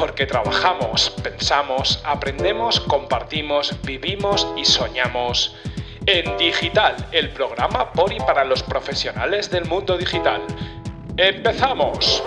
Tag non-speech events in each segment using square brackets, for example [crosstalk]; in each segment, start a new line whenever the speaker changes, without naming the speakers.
porque trabajamos, pensamos, aprendemos, compartimos, vivimos y soñamos. En Digital, el programa por y para los profesionales del mundo digital. ¡Empezamos!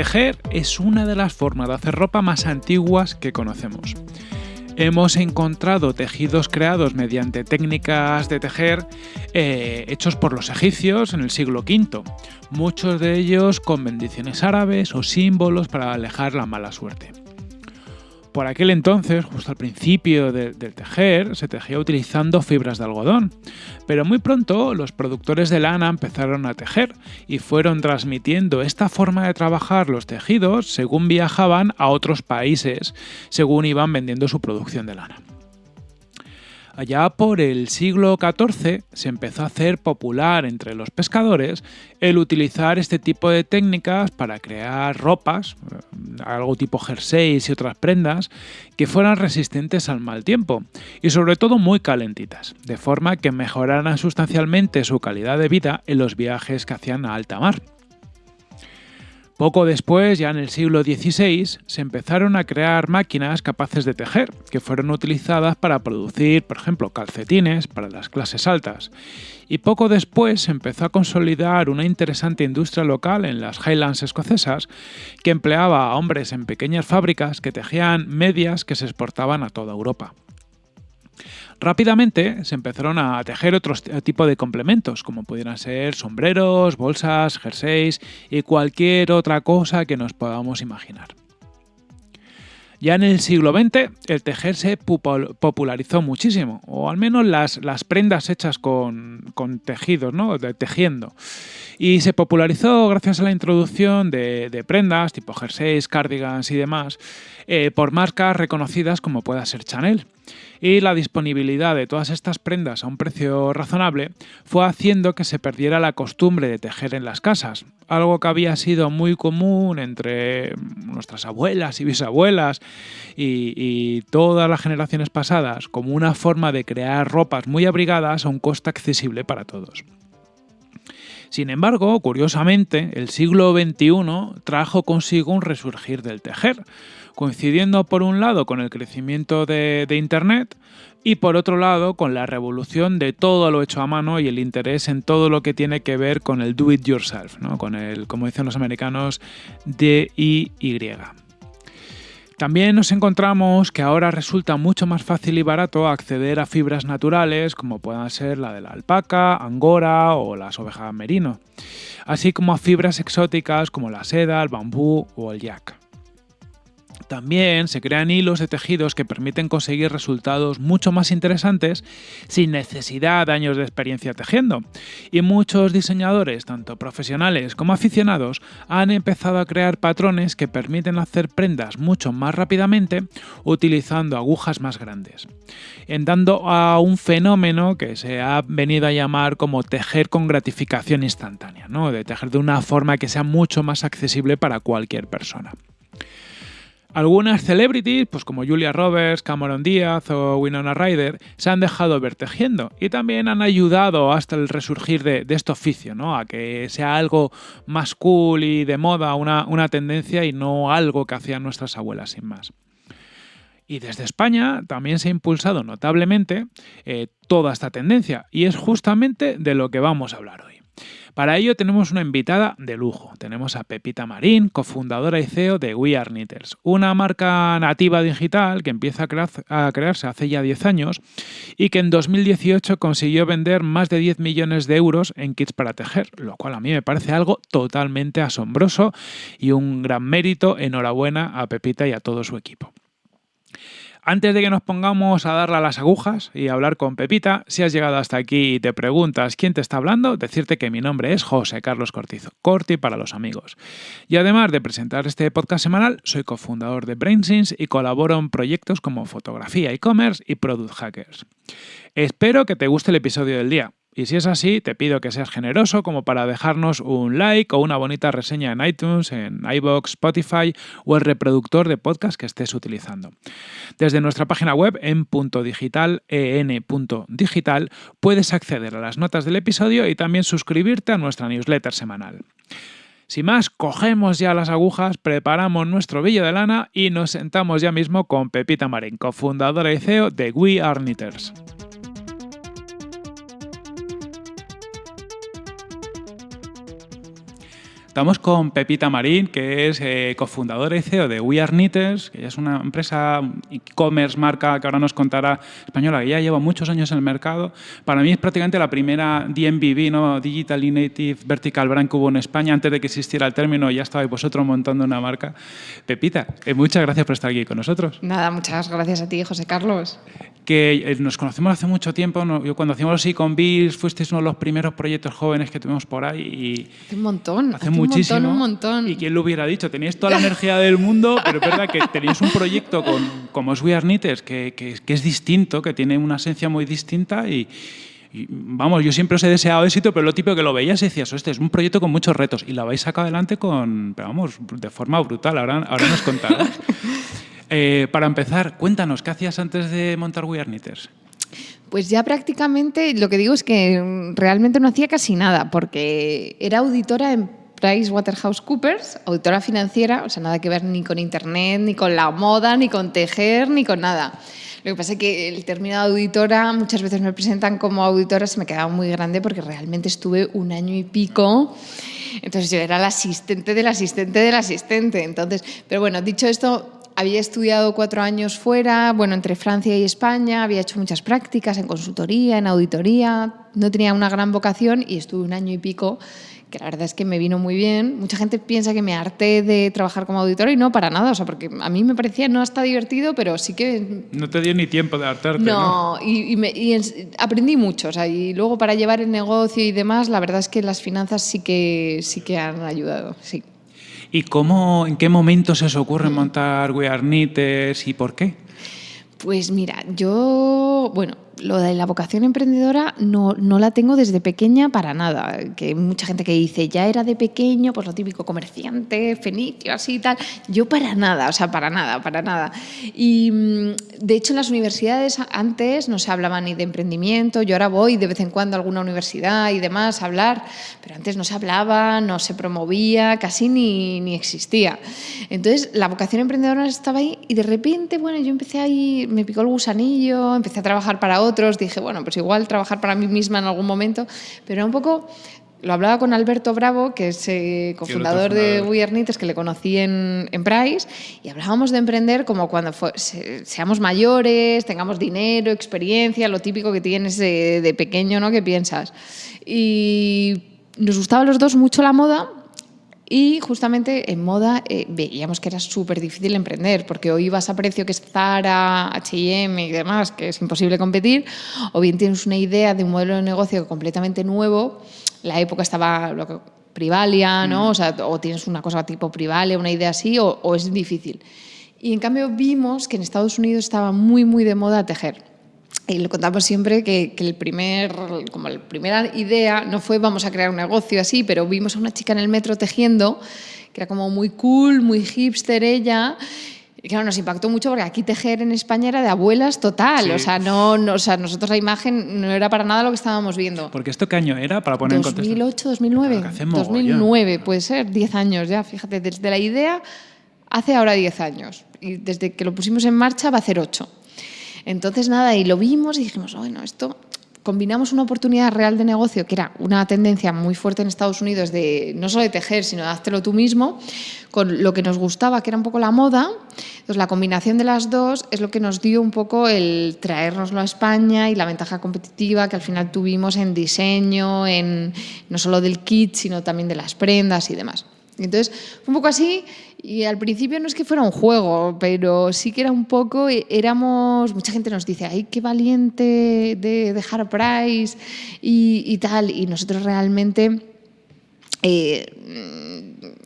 Tejer es una de las formas de hacer ropa más antiguas que conocemos. Hemos encontrado tejidos creados mediante técnicas de tejer eh, hechos por los egipcios en el siglo V, muchos de ellos con bendiciones árabes o símbolos para alejar la mala suerte. Por aquel entonces, justo al principio del tejer, se tejía utilizando fibras de algodón, pero muy pronto los productores de lana empezaron a tejer y fueron transmitiendo esta forma de trabajar los tejidos según viajaban a otros países, según iban vendiendo su producción de lana. Allá por el siglo XIV se empezó a hacer popular entre los pescadores el utilizar este tipo de técnicas para crear ropas, eh, algo tipo jerseys y otras prendas, que fueran resistentes al mal tiempo y sobre todo muy calentitas, de forma que mejoraran sustancialmente su calidad de vida en los viajes que hacían a alta mar. Poco después, ya en el siglo XVI, se empezaron a crear máquinas capaces de tejer, que fueron utilizadas para producir, por ejemplo, calcetines para las clases altas. Y poco después se empezó a consolidar una interesante industria local en las Highlands escocesas, que empleaba a hombres en pequeñas fábricas que tejían medias que se exportaban a toda Europa. Rápidamente se empezaron a tejer otro tipo de complementos, como pudieran ser sombreros, bolsas, jerseys y cualquier otra cosa que nos podamos imaginar. Ya en el siglo XX el tejer se popularizó muchísimo, o al menos las, prendas hechas con, tejidos, ¿no? de, tejiendo. Y se popularizó gracias a la introducción de, prendas tipo jerseys, cardigans y demás eh, por marcas reconocidas como pueda ser Chanel y la disponibilidad de todas estas prendas a un precio razonable fue haciendo que se perdiera la costumbre de tejer en las casas, algo que había sido muy común entre nuestras abuelas y bisabuelas y, y todas las generaciones pasadas como una forma de crear ropas muy abrigadas a un coste accesible para todos. Sin embargo, curiosamente, el siglo XXI trajo consigo un resurgir del tejer, coincidiendo por un lado con el crecimiento de, Internet y por otro lado con la revolución de todo lo hecho a mano y el interés en todo lo que tiene que ver con el do it yourself, ¿no? con el, como dicen los americanos, DIY. También nos encontramos que ahora resulta mucho más fácil y barato acceder a fibras naturales como puedan ser la de la alpaca, angora o las ovejas merino, así como a fibras exóticas como la seda, el bambú o el yak. También se crean hilos de tejidos que permiten conseguir resultados mucho más interesantes sin necesidad de años de experiencia tejiendo. Y muchos diseñadores, tanto profesionales como aficionados, han empezado a crear patrones que permiten hacer prendas mucho más rápidamente utilizando agujas más grandes, en dando a un fenómeno que se ha venido a llamar como tejer con gratificación instantánea, ¿no? de tejer de una forma que sea mucho más accesible para cualquier persona. Algunas celebrities, pues como Julia Roberts, Cameron Díaz o Winona Ryder, se han dejado ver tejiendo y también han ayudado hasta el resurgir de, este oficio, ¿no? a que sea algo más cool y de moda, una, tendencia y no algo que hacían nuestras abuelas sin más. Y desde España también se ha impulsado notablemente eh, toda esta tendencia y es justamente de lo que vamos a hablar hoy. Para ello tenemos una invitada de lujo. Tenemos a Pepita Marín, cofundadora y CEO de We Are Knitters, una marca nativa digital que empieza a, crearse hace ya 10 años y que en 2018 consiguió vender más de 10 millones de euros en kits para tejer, lo cual a mí me parece algo totalmente asombroso y un gran mérito. Enhorabuena a Pepita y a todo su equipo. Antes de que nos pongamos a darle a las agujas y hablar con Pepita, si has llegado hasta aquí y te preguntas quién te está hablando, decirte que mi nombre es José Carlos Cortizo, Corti para los amigos. Y además de presentar este podcast semanal, soy cofundador de BrainSense y colaboro en proyectos como fotografía, e-commerce y Product Hackers. Espero que te guste el episodio del día Y si es así, te pido que seas generoso como para dejarnos un like o una bonita reseña en iTunes, en iBox, Spotify o el reproductor de podcast que estés utilizando. Desde nuestra página web en digital, en.digital, puedes acceder a las notas del episodio y también suscribirte a nuestra newsletter semanal. Sin más, cogemos ya las agujas, preparamos nuestro billo de lana y nos sentamos ya mismo con Pepita Marín, cofundadora y CEO de We Are Knitters. Estamos con Pepita Marín, que es eh, cofundadora y CEO de We Are Knitters, que es una empresa e-commerce, marca que ahora nos contará española, que ya lleva muchos años en el mercado. Para mí es prácticamente la primera DMVB, ¿no? Digital Native Vertical Brand que hubo en España. Antes de que existiera el término, ya estabais vosotros montando una marca. Pepita, eh, muchas gracias por estar aquí con nosotros.
Nada, muchas gracias a ti, José Carlos.
Que eh, nos conocemos hace mucho tiempo. Yo cuando hacíamos los Biz, fuisteis uno de los primeros proyectos jóvenes que tuvimos por ahí. Y
hace un montón.
Hace muchísimo.
Un montón, un montón.
Y quién lo hubiera dicho, teníais toda la energía del mundo, pero es verdad que tenéis un proyecto con, como es We Are Knitters, que, que, que, es distinto, que tiene una esencia muy distinta y, y, vamos, yo siempre os he deseado éxito, pero lo típico que lo veías y decías, este es un proyecto con muchos retos y lo habéis sacado adelante con, pero vamos, de forma brutal, ahora, ahora nos contarás. [laughs] eh, para empezar, cuéntanos, ¿qué hacías antes de montar We Are Knitters?
Pues ya prácticamente lo que digo es que realmente no hacía casi nada, porque era auditora en PricewaterhouseCoopers, auditora financiera, o sea, nada que ver ni con Internet, ni con la moda, ni con tejer, ni con nada. Lo que pasa es que el término auditora, muchas veces me presentan como auditora, se me quedaba muy grande porque realmente estuve un año y pico. Entonces yo era la asistente del asistente del asistente. Entonces, pero bueno, dicho esto, había estudiado cuatro años fuera, bueno, entre Francia y España, había hecho muchas prácticas en consultoría, en auditoría, no tenía una gran vocación y estuve un año y pico que la verdad es que me vino muy bien. Mucha gente piensa que me harté de trabajar como auditora y no, para nada. O sea, porque a mí me parecía no hasta divertido, pero sí que...
No te dio ni tiempo de hartarte,
¿no? no y, y, me, y en, aprendí mucho. O sea, y luego para llevar el negocio y demás, la verdad es que las finanzas sí que, sí que han ayudado, sí.
¿Y cómo, en qué momento se os ocurre montar We Are Knitters y por qué?
Pues mira, yo, bueno, lo de la vocación emprendedora no, no, la tengo desde pequeña para nada. Que mucha gente que dice, ya era de pequeño, pues lo típico, comerciante, fenicio, así y tal. Yo para nada, o sea, para nada, para nada. Y de hecho en las universidades antes no se hablaba ni de emprendimiento, yo ahora voy de vez en cuando a alguna universidad y demás a hablar, pero antes no se hablaba, no se promovía, casi ni, ni existía. Entonces la vocación emprendedora estaba ahí y de repente, bueno, yo empecé ahí, me picó el gusanillo, empecé a trabajar para otros dije, bueno, pues igual trabajar para mí misma en algún momento, pero un poco lo hablaba con Alberto Bravo, que es eh, cofundador de We Are Knitters, que le conocí en, en, Price, y hablábamos de emprender como cuando fue, se, seamos mayores, tengamos dinero, experiencia, lo típico que tienes de, de pequeño, ¿no? Que piensas. Y nos gustaba a los dos mucho la moda, y justamente en moda eh, veíamos que era súper difícil emprender, porque o ibas a precio que es Zara, H&M y demás, que es imposible competir, o bien tienes una idea de un modelo de negocio completamente nuevo. La época estaba lo que, Privalia, ¿no? Mm. O, sea, o tienes una cosa tipo Privalia, una idea así, o, o es difícil. Y en cambio vimos que en Estados Unidos estaba muy, muy de moda tejer. Y lo contamos siempre que, que, el primer, como la primera idea no fue vamos a crear un negocio así, pero vimos a una chica en el metro tejiendo, que era como muy cool, muy hipster ella. Y claro, nos impactó mucho porque aquí tejer en España era de abuelas total. Sí. O, sea, no, no, o sea, nosotros la imagen no era para nada lo que estábamos viendo.
Porque esto qué año era para poner
2008,
en
contexto. 2009. Claro, 2009, puede ser, 10 años ya. Fíjate, desde la idea hace ahora 10 años. Y desde que lo pusimos en marcha va a hacer 8. Entonces, nada, y lo vimos y dijimos, bueno, esto combinamos una oportunidad real de negocio, que era una tendencia muy fuerte en Estados Unidos de no solo de tejer, sino de háztelo tú mismo, con lo que nos gustaba, que era un poco la moda. Entonces, la combinación de las dos es lo que nos dio un poco el traérnoslo a España y la ventaja competitiva que al final tuvimos en diseño, en no solo del kit, sino también de las prendas y demás. Entonces, un poco así, y al principio no es que fuera un juego, pero sí que era un poco, éramos, mucha gente nos dice, ay, qué valiente de dejar Price y, y tal, y nosotros realmente... Eh,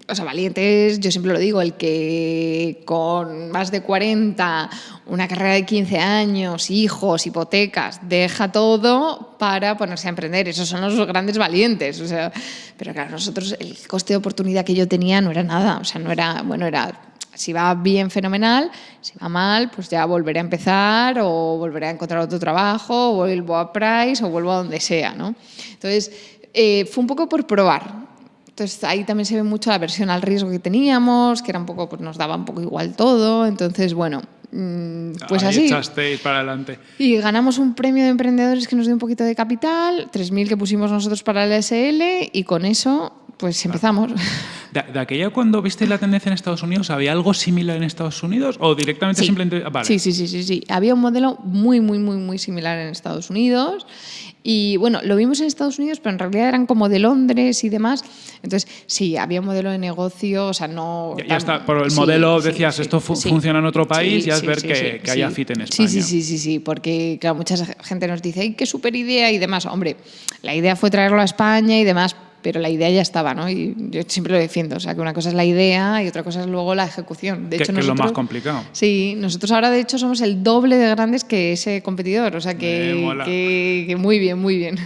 o sea, valientes, yo siempre lo digo, el que con más de 40, una carrera de 15 años, hijos, hipotecas, deja todo para ponerse a emprender. Esos son los grandes valientes. O sea, pero claro, nosotros el coste de oportunidad que yo tenía no era nada. O sea, no era, bueno, era si va bien, fenomenal. Si va mal, pues ya volveré a empezar o volveré a encontrar otro trabajo, o vuelvo a Price o vuelvo a donde sea, ¿no? Entonces, eh, fue un poco por probar. Entonces ahí también se ve mucho la versión al riesgo que teníamos, que era un poco, pues nos daba un poco igual todo. Entonces, bueno, mm, pues
Ahí
así.
echasteis para adelante.
Y ganamos un premio de emprendedores que nos dio un poquito de capital, 3.000 que pusimos nosotros para el SL y con eso pues empezamos.
De, de aquella cuando visteis la tendencia en Estados Unidos, ¿había algo similar en Estados Unidos o directamente
Sí.
simplemente... ah, Vale.
Sí, sí, sí, sí, sí. Había un modelo muy, muy, muy, muy similar en Estados Unidos. Y bueno, lo vimos en Estados Unidos, pero en realidad eran como de Londres y demás. Entonces, sí, había un modelo de negocio, o sea, no...
Ya, está, por el
sí,
modelo decías,
sí,
esto fu- funciona en otro país, ya es ver que, que haya fit en España.
sí, sí, sí, sí, porque claro, mucha gente nos dice, ¡ay, qué super idea! y demás. Hombre, la idea fue traerlo a España y demás, pero la idea ya estaba, ¿no? Y yo siempre lo defiendo, o sea, que una cosa es la idea y otra cosa es luego la ejecución. De
Que-
hecho,
que es lo más complicado.
Sí, nosotros ahora de hecho somos el doble de grandes que ese competidor, o sea que- que muy bien, muy bien.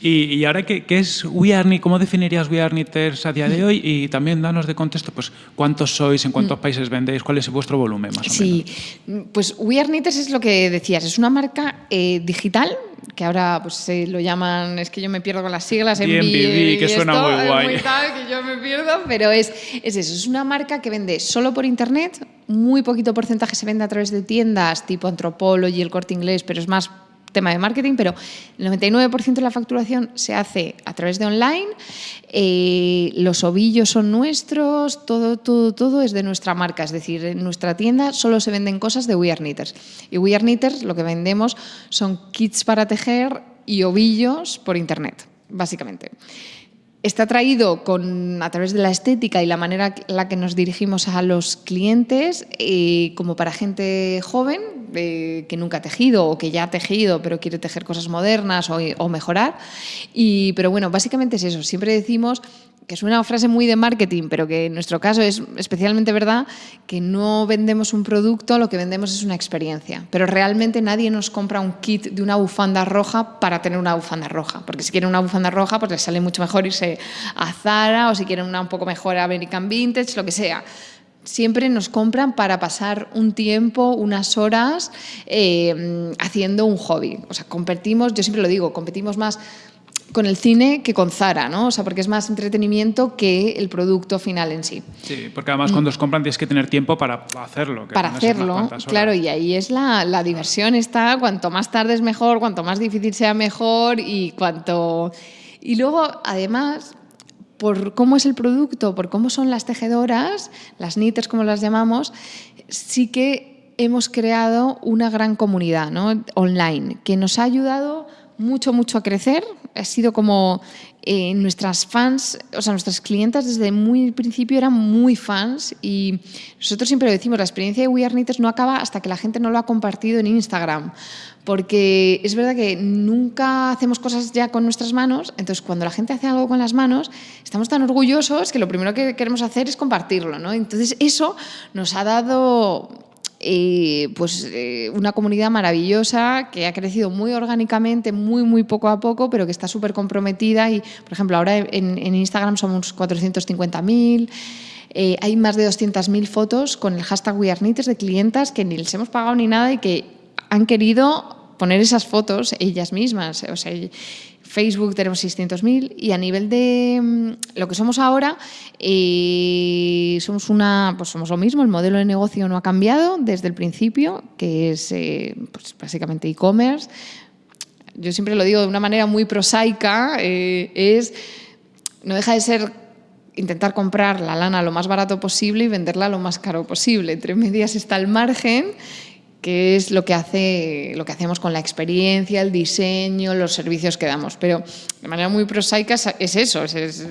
Y, y ahora, ¿qué, qué es We Are Knit? ¿Cómo definirías We Are Knitters a día de hoy? Y también danos de contexto, pues, ¿cuántos sois? ¿En cuántos países vendéis? ¿Cuál es vuestro volumen, más o
Mm. Sí,
menos?
pues We Are Knitters es lo que decías, es una marca eh, digital que ahora pues se lo llaman, es que yo me pierdo con las siglas, MBA y
que suena
esto,
muy guay.
tal, que yo me pierdo, pero es, es eso, es una marca que vende solo por internet, muy poquito porcentaje se vende a través de tiendas tipo Anthropology, el Corte Inglés, pero es más tema de marketing, pero el 99% de la facturación se hace a través de online, eh, los ovillos son nuestros, todo, todo, todo es de nuestra marca, es decir, en nuestra tienda solo se venden cosas de We Are Knitters. Y We Are Knitters lo que vendemos son kits para tejer y ovillos por internet, básicamente. Está traído con, a través de la estética y la manera en la que nos dirigimos a los clientes, eh, como para gente joven eh, que nunca ha tejido o que ya ha tejido pero quiere tejer cosas modernas o, o mejorar. Y, pero bueno, básicamente es eso. Siempre decimos que es una frase muy de marketing, pero que en nuestro caso es especialmente verdad, que no vendemos un producto, lo que vendemos es una experiencia. Pero realmente nadie nos compra un kit de una bufanda roja para tener una bufanda roja, porque si quieren una bufanda roja, pues les sale mucho mejor irse a Zara o si quieren una un poco mejor American Vintage, lo que sea siempre nos compran para pasar un tiempo, unas horas eh, haciendo un hobby. O sea, competimos, yo siempre lo digo, competimos más con el cine que con Zara, ¿no? O sea, porque es más entretenimiento que el producto final en sí.
Sí, porque además cuando os compran tienes que tener tiempo para hacerlo. que.
Para
no
hacerlo, claro, y ahí es la, la diversión está, cuanto más tarde es mejor, cuanto más difícil sea mejor y cuanto... Y luego, además, por cómo es el producto, por cómo son las tejedoras, las knitters como las llamamos, sí que hemos creado una gran comunidad ¿no? online que nos ha ayudado mucho, mucho a crecer. Ha sido como eh, nuestras fans, o sea, nuestras clientas desde muy principio eran muy fans y nosotros siempre lo decimos, la experiencia de We Are Knitters no acaba hasta que la gente no lo ha compartido en Instagram, porque es verdad que nunca hacemos cosas ya con nuestras manos, entonces cuando la gente hace algo con las manos, estamos tan orgullosos que lo primero que queremos hacer es compartirlo, ¿no? Entonces eso nos ha dado eh, pues eh, una comunidad maravillosa que ha crecido muy orgánicamente, muy, muy poco a poco, pero que está súper comprometida y, por ejemplo, ahora en, Instagram somos 450.000. Eh, hay más de 200.000 fotos con el hashtag WeAreKnitters de clientas que ni les hemos pagado ni nada y que han querido poner esas fotos ellas mismas. Facebook tenemos 600.000 y a nivel de mm, lo que somos ahora, eh, somos, una, pues somos lo mismo, el modelo de negocio no ha cambiado desde el principio, que es eh, pues básicamente e-commerce. Yo siempre lo digo de una manera muy prosaica, eh, es, no deja de ser intentar comprar la lana lo más barato posible y venderla lo más caro posible. Entre medias está el margen que es lo que, hace, lo que hacemos con la experiencia, el diseño, los servicios que damos. Pero de manera muy prosaica es eso, es, es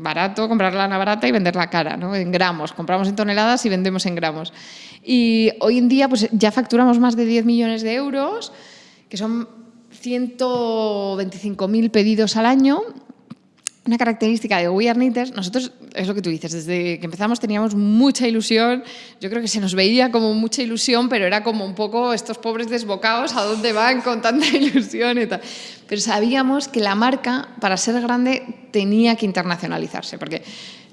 barato comprar lana barata y venderla cara, ¿no? en gramos. Compramos en toneladas y vendemos en gramos. Y hoy en día pues, ya facturamos más de 10 millones de euros, que son 125.000 pedidos al año una característica de We Are Knitters, nosotros, es lo que tú dices, desde que empezamos teníamos mucha ilusión, yo creo que se nos veía como mucha ilusión, pero era como un poco estos pobres desbocados, ¿a dónde van con tanta [laughs] ilusión y tal? Pero sabíamos que la marca, para ser grande, tenía que internacionalizarse, porque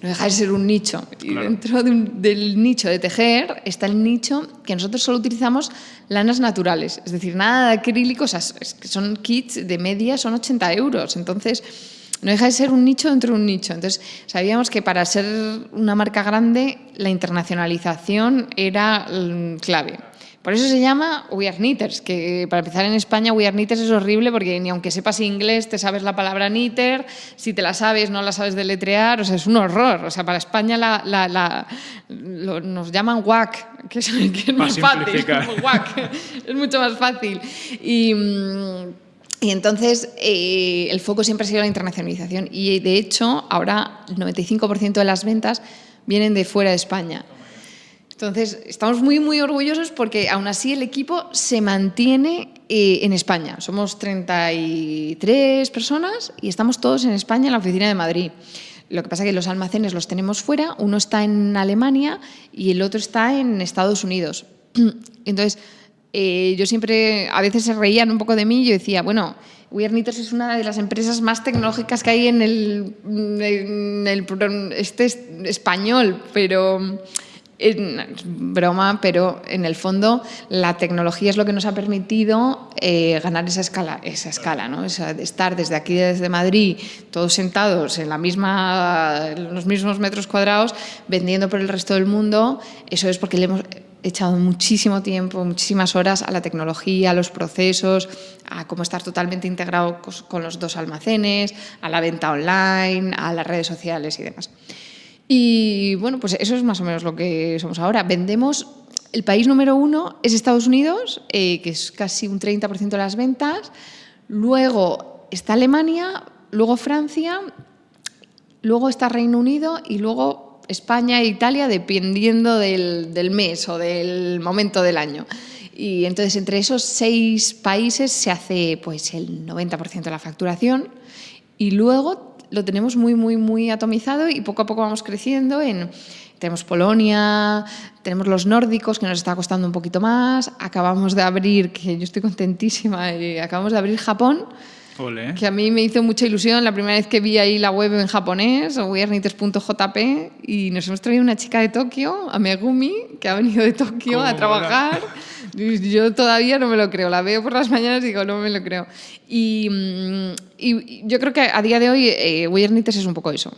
no deja de ser un nicho. Y dentro del nicho de tejer está el nicho que nosotros solo utilizamos lanas naturales, es decir, nada de acrílicos, que son kits de media, son 80 euros. Entonces, no deja de ser un nicho dentro de un nicho. Entonces, sabíamos que para ser una marca grande, la internacionalización era mm, clave. Por eso se llama We Are Knitters, que para empezar en España We Are Knitters es horrible porque ni aunque sepas inglés te sabes la palabra knitter, si te la sabes no la sabes deletrear, o sea, es un horror. O sea, para España la, nos llaman WAC, que es, [laughs] que es más fácil. WAC, [laughs] es mucho más fácil. Y... Y entonces eh, el foco siempre ha sido la internacionalización y de hecho ahora el 95% de las ventas vienen de fuera de España. Entonces estamos muy muy orgullosos porque aún así el equipo se mantiene eh, en España. Somos 33 personas y estamos todos en España en la oficina de Madrid. Lo que pasa es que los almacenes los tenemos fuera, uno está en Alemania y el otro está en Estados Unidos. [clears throat] Entonces, eh, yo siempre, a veces se reían un poco de mí yo decía, bueno, We es una de las empresas más tecnológicas que hay en el, en el este español, pero broma, pero en el fondo la tecnología es lo que nos ha permitido eh, ganar esa escala, esa escala, ¿no? estar desde aquí, desde Madrid, todos sentados en la misma, en los mismos metros cuadrados, vendiendo por el resto del mundo. Eso es porque le hemos echado muchísimo tiempo, muchísimas horas a la tecnología, a los procesos, a cómo estar totalmente integrado con los dos almacenes, a la venta online, a las redes sociales y demás. Y bueno, pues eso es más o menos lo que somos ahora. Vendemos, el país número uno es Estados Unidos, eh, que es casi un 30% de las ventas. Luego está Alemania, luego Francia, luego está Reino Unido y luego España e Italia dependiendo del, mes o del momento del año. Y entonces entre esos seis países se hace pues el 90% de la facturación y luego lo tenemos muy, muy, muy atomizado y poco a poco vamos creciendo en... Tenemos Polonia, tenemos los nórdicos, que nos está costando un poquito más. Acabamos de abrir, que yo estoy contentísima, eh, acabamos de abrir Japón, que a mí me hizo mucha ilusión la primera vez que vi ahí la web en japonés, wearnites.jp, y nos hemos traído una chica de Tokio, a Megumi, que ha venido de Tokio a trabajar. [laughs] Yo todavía no me lo creo, la veo por las mañanas y digo, no me lo creo. Y, mm, yo creo que a día de hoy eh, es un poco eso.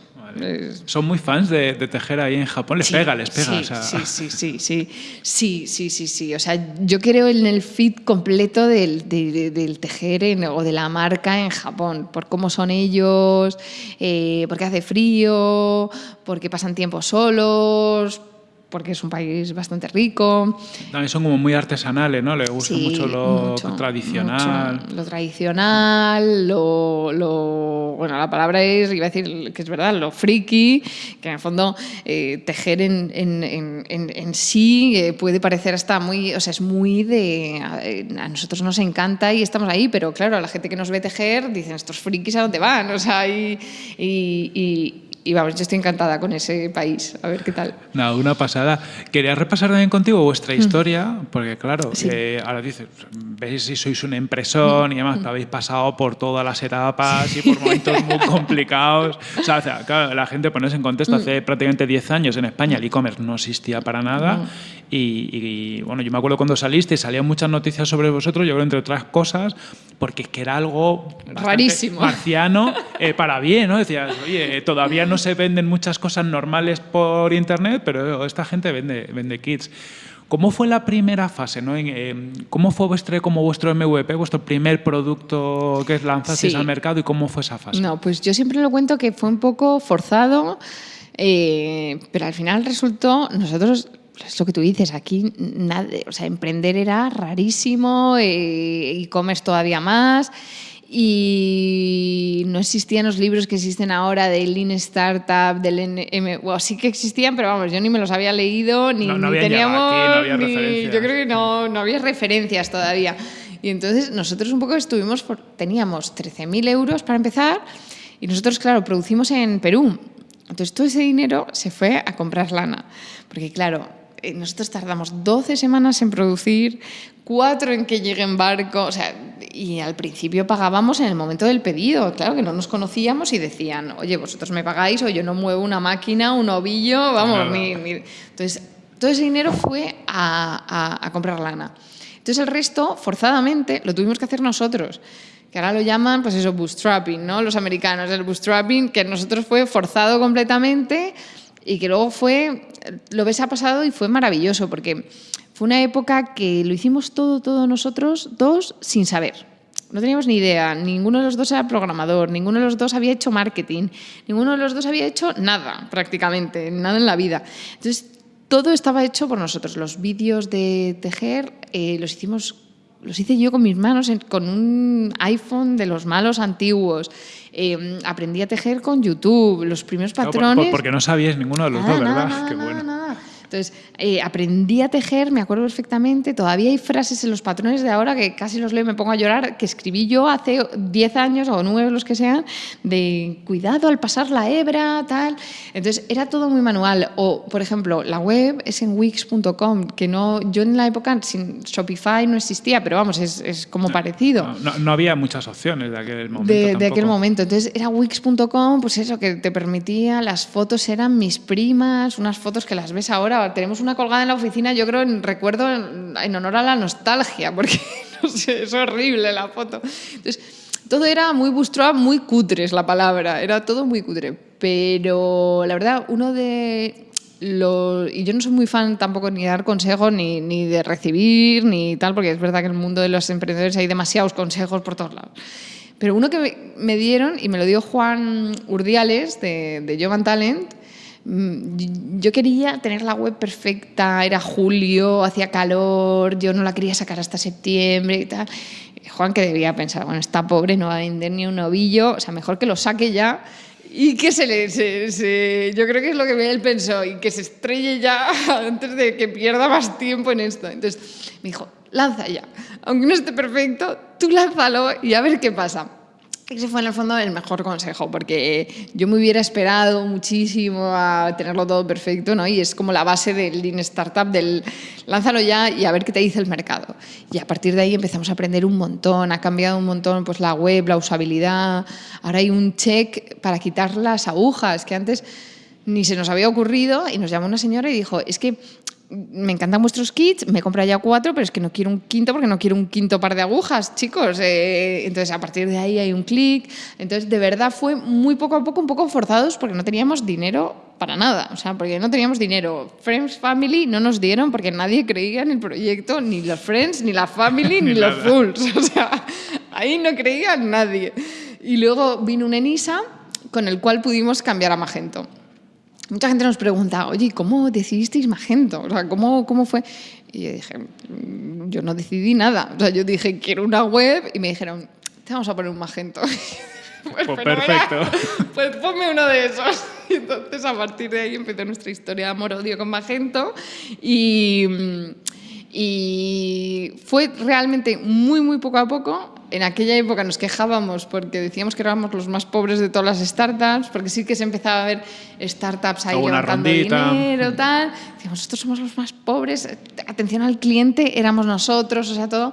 Son muy fans de, tejer ahí en Japón, les pega, les pega.
Sí, sí, sí, sí, sí, sí, sí, sí, O sea, yo creo en el fit completo del, del tejer o de la marca en Japón, por cómo son ellos, eh, porque hace frío, porque pasan tiempo solos, porque es un país bastante rico.
También son como muy artesanales, ¿no? Le gusta mucho lo tradicional.
Lo tradicional, lo, Bueno, la palabra es, iba a decir que es verdad, lo friki, que en el fondo eh, tejer en, en, en, sí eh, puede parecer hasta muy... O sea, es muy de... A, nosotros nos encanta y estamos ahí, pero claro, a la gente que nos ve tejer dicen, estos frikis a dónde van, o sea, y, y y vamos, yo estoy encantada con ese país, a ver qué tal.
No, una pasada. Quería repasar también contigo vuestra mm. historia, porque claro, eh, ahora dices, veis si sois un empresón y además mm. habéis pasado por todas las etapas y por momentos muy [laughs] complicados. O sea, claro, la gente, ponerse en contexto, mm. hace prácticamente 10 años en España el e-commerce no existía para nada y, bueno, yo me acuerdo cuando saliste, salían muchas noticias sobre vosotros, yo creo entre otras cosas, porque es que era algo
rarísimo,
marciano eh, para bien, ¿no? Decías, oye, todavía no se venden muchas cosas normales por internet, pero esta gente vende, vende kits. ¿Cómo fue la primera fase? ¿no? Eh, ¿Cómo fue vuestro, como vuestro MVP, vuestro primer producto que lanzasteis al mercado y cómo fue esa fase?
No, pues yo siempre lo cuento que fue un poco forzado, eh, pero al final resultó, nosotros es lo que tú dices, aquí nada, o sea, emprender era rarísimo, eh, e-commerce todavía más, y no existían los libros que existen ahora de Lean Startup, del NM, bueno, sí que existían, pero vamos, yo ni me los había leído, ni, teníamos, yo creo que no, no había referencias todavía. Y entonces nosotros un poco estuvimos, teníamos 13.000 euros para empezar, Y nosotros, claro, producimos en Perú. Entonces todo ese dinero se fue a comprar lana. Porque claro, eh, nosotros tardamos 12 semanas en producir, 4 en que llegue en barco, o sea, y al principio pagábamos en el momento del pedido, claro que no nos conocíamos y decían, oye, vosotros me pagáis o yo no muevo una máquina, un ovillo, vamos, ni, entonces todo ese dinero fue a, a, a comprar lana. Entonces el resto, forzadamente, lo tuvimos que hacer nosotros que ahora lo llaman, pues eso, bootstrapping, ¿no? Los americanos, el bootstrapping, que nosotros fue forzado completamente y que luego fue, lo ves ha pasado y fue maravilloso, porque fue una época que lo hicimos todo, todo nosotros dos sin saber. No teníamos ni idea, ninguno de los dos era programador, ninguno de los dos había hecho marketing, ninguno de los dos había hecho nada prácticamente, nada en la vida. Entonces, todo estaba hecho por nosotros. Los vídeos de tejer eh, los hicimos los hice yo con mis manos, con un iPhone de los malos antiguos. Em, aprendí a tejer con YouTube, los primeros patrones.
porque no sabías ninguno de los dos, ¿verdad? [laughs]
Qué bueno. Entonces, eh, aprendí a tejer, me acuerdo perfectamente, todavía hay frases en los patrones de ahora que casi los leo y me pongo a llorar, que escribí yo hace 10 años o 9 los que sean, de cuidado al pasar la hebra, tal. Entonces, era todo muy manual. O, por ejemplo, la web es en wix.com, que no, yo en la época sin Shopify no existía, pero vamos, es, es como parecido.
No, no, había muchas opciones de aquel momento.
De, de aquel momento. Entonces, era wix.com, pues eso, que te permitía, las fotos eran mis primas, unas fotos que las ves ahora tenemos una colgada en la oficina, yo creo, en recuerdo en, honor a la nostalgia, [laughs] porque no sé, es horrible la foto. Entonces, todo era muy bootstrap, muy cutre es la palabra, era todo muy cutre. Pero la verdad, uno de los... Y yo no soy muy fan tampoco ni de dar consejos, ni, ni de recibir, ni tal, porque es verdad que en el mundo de los emprendedores hay demasiados consejos por todos lados. Pero uno que me dieron, y me lo dio Juan Urdiales, de, de Jovan Talent, yo quería tener la web perfecta, era julio, hacía calor, yo no la quería sacar hasta septiembre y tal. Juan que debía pensar, bueno, está pobre, no va a vender ni un ovillo, o sea, mejor que lo saque ya y que se le... Yo creo que es lo que él pensó, y que se estrelle ya [laughs] antes de que pierda más tiempo en esto. Entonces me dijo, lanza ya, aunque no esté perfecto, tú lánzalo y a ver qué pasa. Ese fue en el fondo el mejor consejo, porque yo me hubiera esperado muchísimo a tenerlo todo perfecto, ¿no? Y es como la base del Lean Startup, del lánzalo ya y a ver qué te dice el mercado. Y a partir de ahí empezamos a aprender un montón, ha cambiado un montón pues, la web, la usabilidad. Ahora hay un check para quitar las agujas, que antes ni se nos había ocurrido, y nos llamó una señora y dijo, es que me encantan vuestros kits, me he ya cuatro, pero es que no quiero un quinto porque no quiero un quinto par de agujas, chicos. Eh, entonces, a partir de ahí hay un clic. Entonces, de verdad fue muy poco a poco, un poco forzados porque no teníamos dinero para nada. O sea, porque no teníamos dinero. Friends Family no nos dieron porque nadie creía en el proyecto, ni los Friends, ni la Family, [laughs] ni, los Fools. [laughs] O sea, ahí no creía nadie. Y luego vino un Enisa con el cual pudimos cambiar a Magento mucha gente nos pregunta, oye, ¿cómo decidisteis Magento? O sea, ¿cómo, ¿cómo fue? Y yo dije, mm, yo no decidí nada. O sea, yo dije, quiero una web y me dijeron, te vamos a poner un Magento. [laughs]
pues, pues perfecto. [laughs]
Pues ponme uno de esos. Y entonces, a partir de ahí empezó nuestra historia de amor-odio con Magento y, y fue realmente muy, muy poco a poco en aquella época nos quejábamos porque decíamos que éramos los más pobres de todas las startups, porque sí que se empezaba a ver startups ahí levantando dinero, tal. Decíamos, nosotros somos los más pobres, atención al cliente, éramos nosotros, o sea, todo.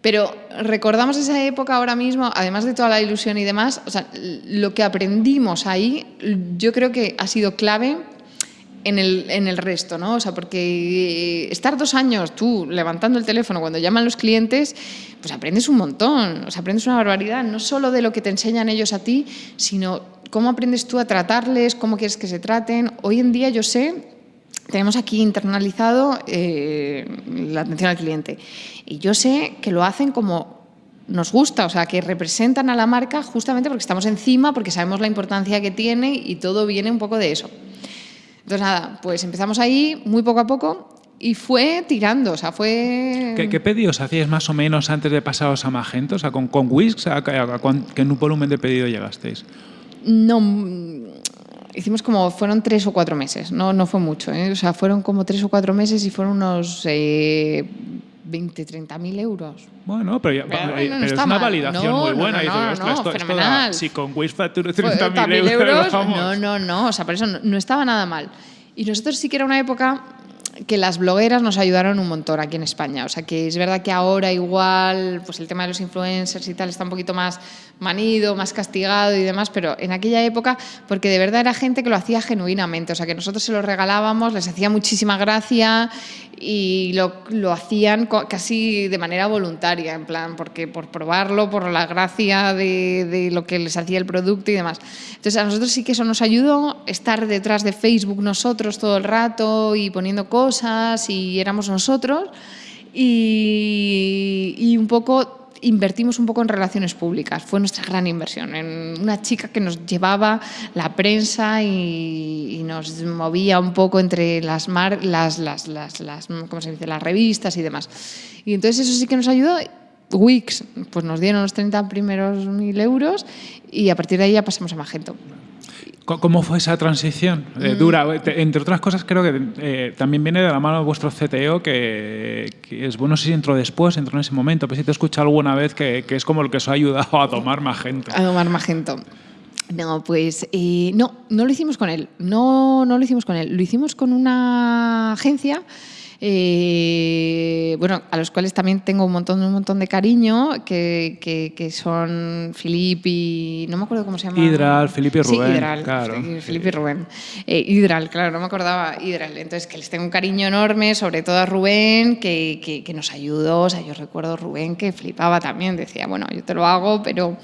Pero recordamos esa época ahora mismo, además de toda la ilusión y demás, o sea, lo que aprendimos ahí, yo creo que ha sido clave en el, en el resto, ¿no? O sea, porque estar dos años tú levantando el teléfono cuando llaman los clientes, pues aprendes un montón, o sea, aprendes una barbaridad, no solo de lo que te enseñan ellos a ti, sino cómo aprendes tú a tratarles, cómo quieres que se traten. Hoy en día yo sé, tenemos aquí internalizado eh, la atención al cliente y yo sé que lo hacen como nos gusta, o sea, que representan a la marca justamente porque estamos encima, porque sabemos la importancia que tiene y todo viene un poco de eso. Entonces, nada, pues empezamos ahí muy poco a poco y fue tirando, o sea, fue...
¿Qué, pedidos hacíais más o menos antes de pasaros a Magento? O sea, con, con Wix, ¿a, qué volumen de pedido llegasteis?
No, hicimos como, fueron tres o cuatro meses, no, no fue mucho, ¿eh? o sea, fueron como tres o cuatro meses y fueron unos eh, 20, 30 mil euros.
Bueno, pero, ya-
Pero no
es una
mal.
validación
No,
muy buena.
no,
y dices,
no,
"Ostras,
no,
esto- esto da-
fenomenal.
si con Wish facturo
Pues,
30.000
30.000
euros, vamos.
No, no, no. O sea, por eso no estaba nada mal. Y nosotros sí que era una época que las blogueras nos ayudaron un montón aquí en España. O sea, que es verdad que ahora igual, pues el tema de los influencers y tal está un poquito más manido, más castigado y demás, pero en aquella época, porque de verdad era gente que lo hacía genuinamente. O sea, que nosotros se lo regalábamos, les hacía muchísima gracia y lo, lo hacían casi de manera voluntaria, en plan, porque por probarlo, por la gracia de, de lo que les hacía el producto y demás. Entonces, a nosotros sí que eso nos ayudó, estar detrás de Facebook nosotros todo el rato y poniendo cosas y éramos nosotros y, y un poco invertimos un poco en relaciones públicas, fue nuestra gran inversión, en una chica que nos llevaba la prensa y, y nos movía un poco entre las, mar- las, las, las, las, ¿cómo se dice? las revistas y demás. Y entonces eso sí que nos ayudó. Wix, pues nos dieron los 30 primeros mil euros y a partir de ahí ya pasamos a Magento.
¿Cómo fue esa transición?
Mm.
Eh, dura. Te- Entre otras cosas, creo que eh, también viene de la mano de vuestro CTO, que, que es bueno si entró después, entró en ese momento. Pero si te he escuchado alguna vez que, que es como el que os ha ayudado a tomar más gente.
A tomar Magento. No, pues eh, no, no lo hicimos con él. No, no lo hicimos con él. Lo hicimos con una agencia. Eh, bueno, a los cuales también tengo un montón, un montón de cariño, que, que, que son Filip y. No me acuerdo cómo se llama.
Hidral, Filip y
Sí,
Rubén,
Hidral.
claro.
Filip y Rubén. Eh, Hidral, claro, no me acordaba Hidral. Entonces, que les tengo un cariño enorme, sobre todo a Rubén, que, que, que nos ayudó. O sea, yo recuerdo a Rubén que flipaba también, decía, bueno, yo te lo hago, pero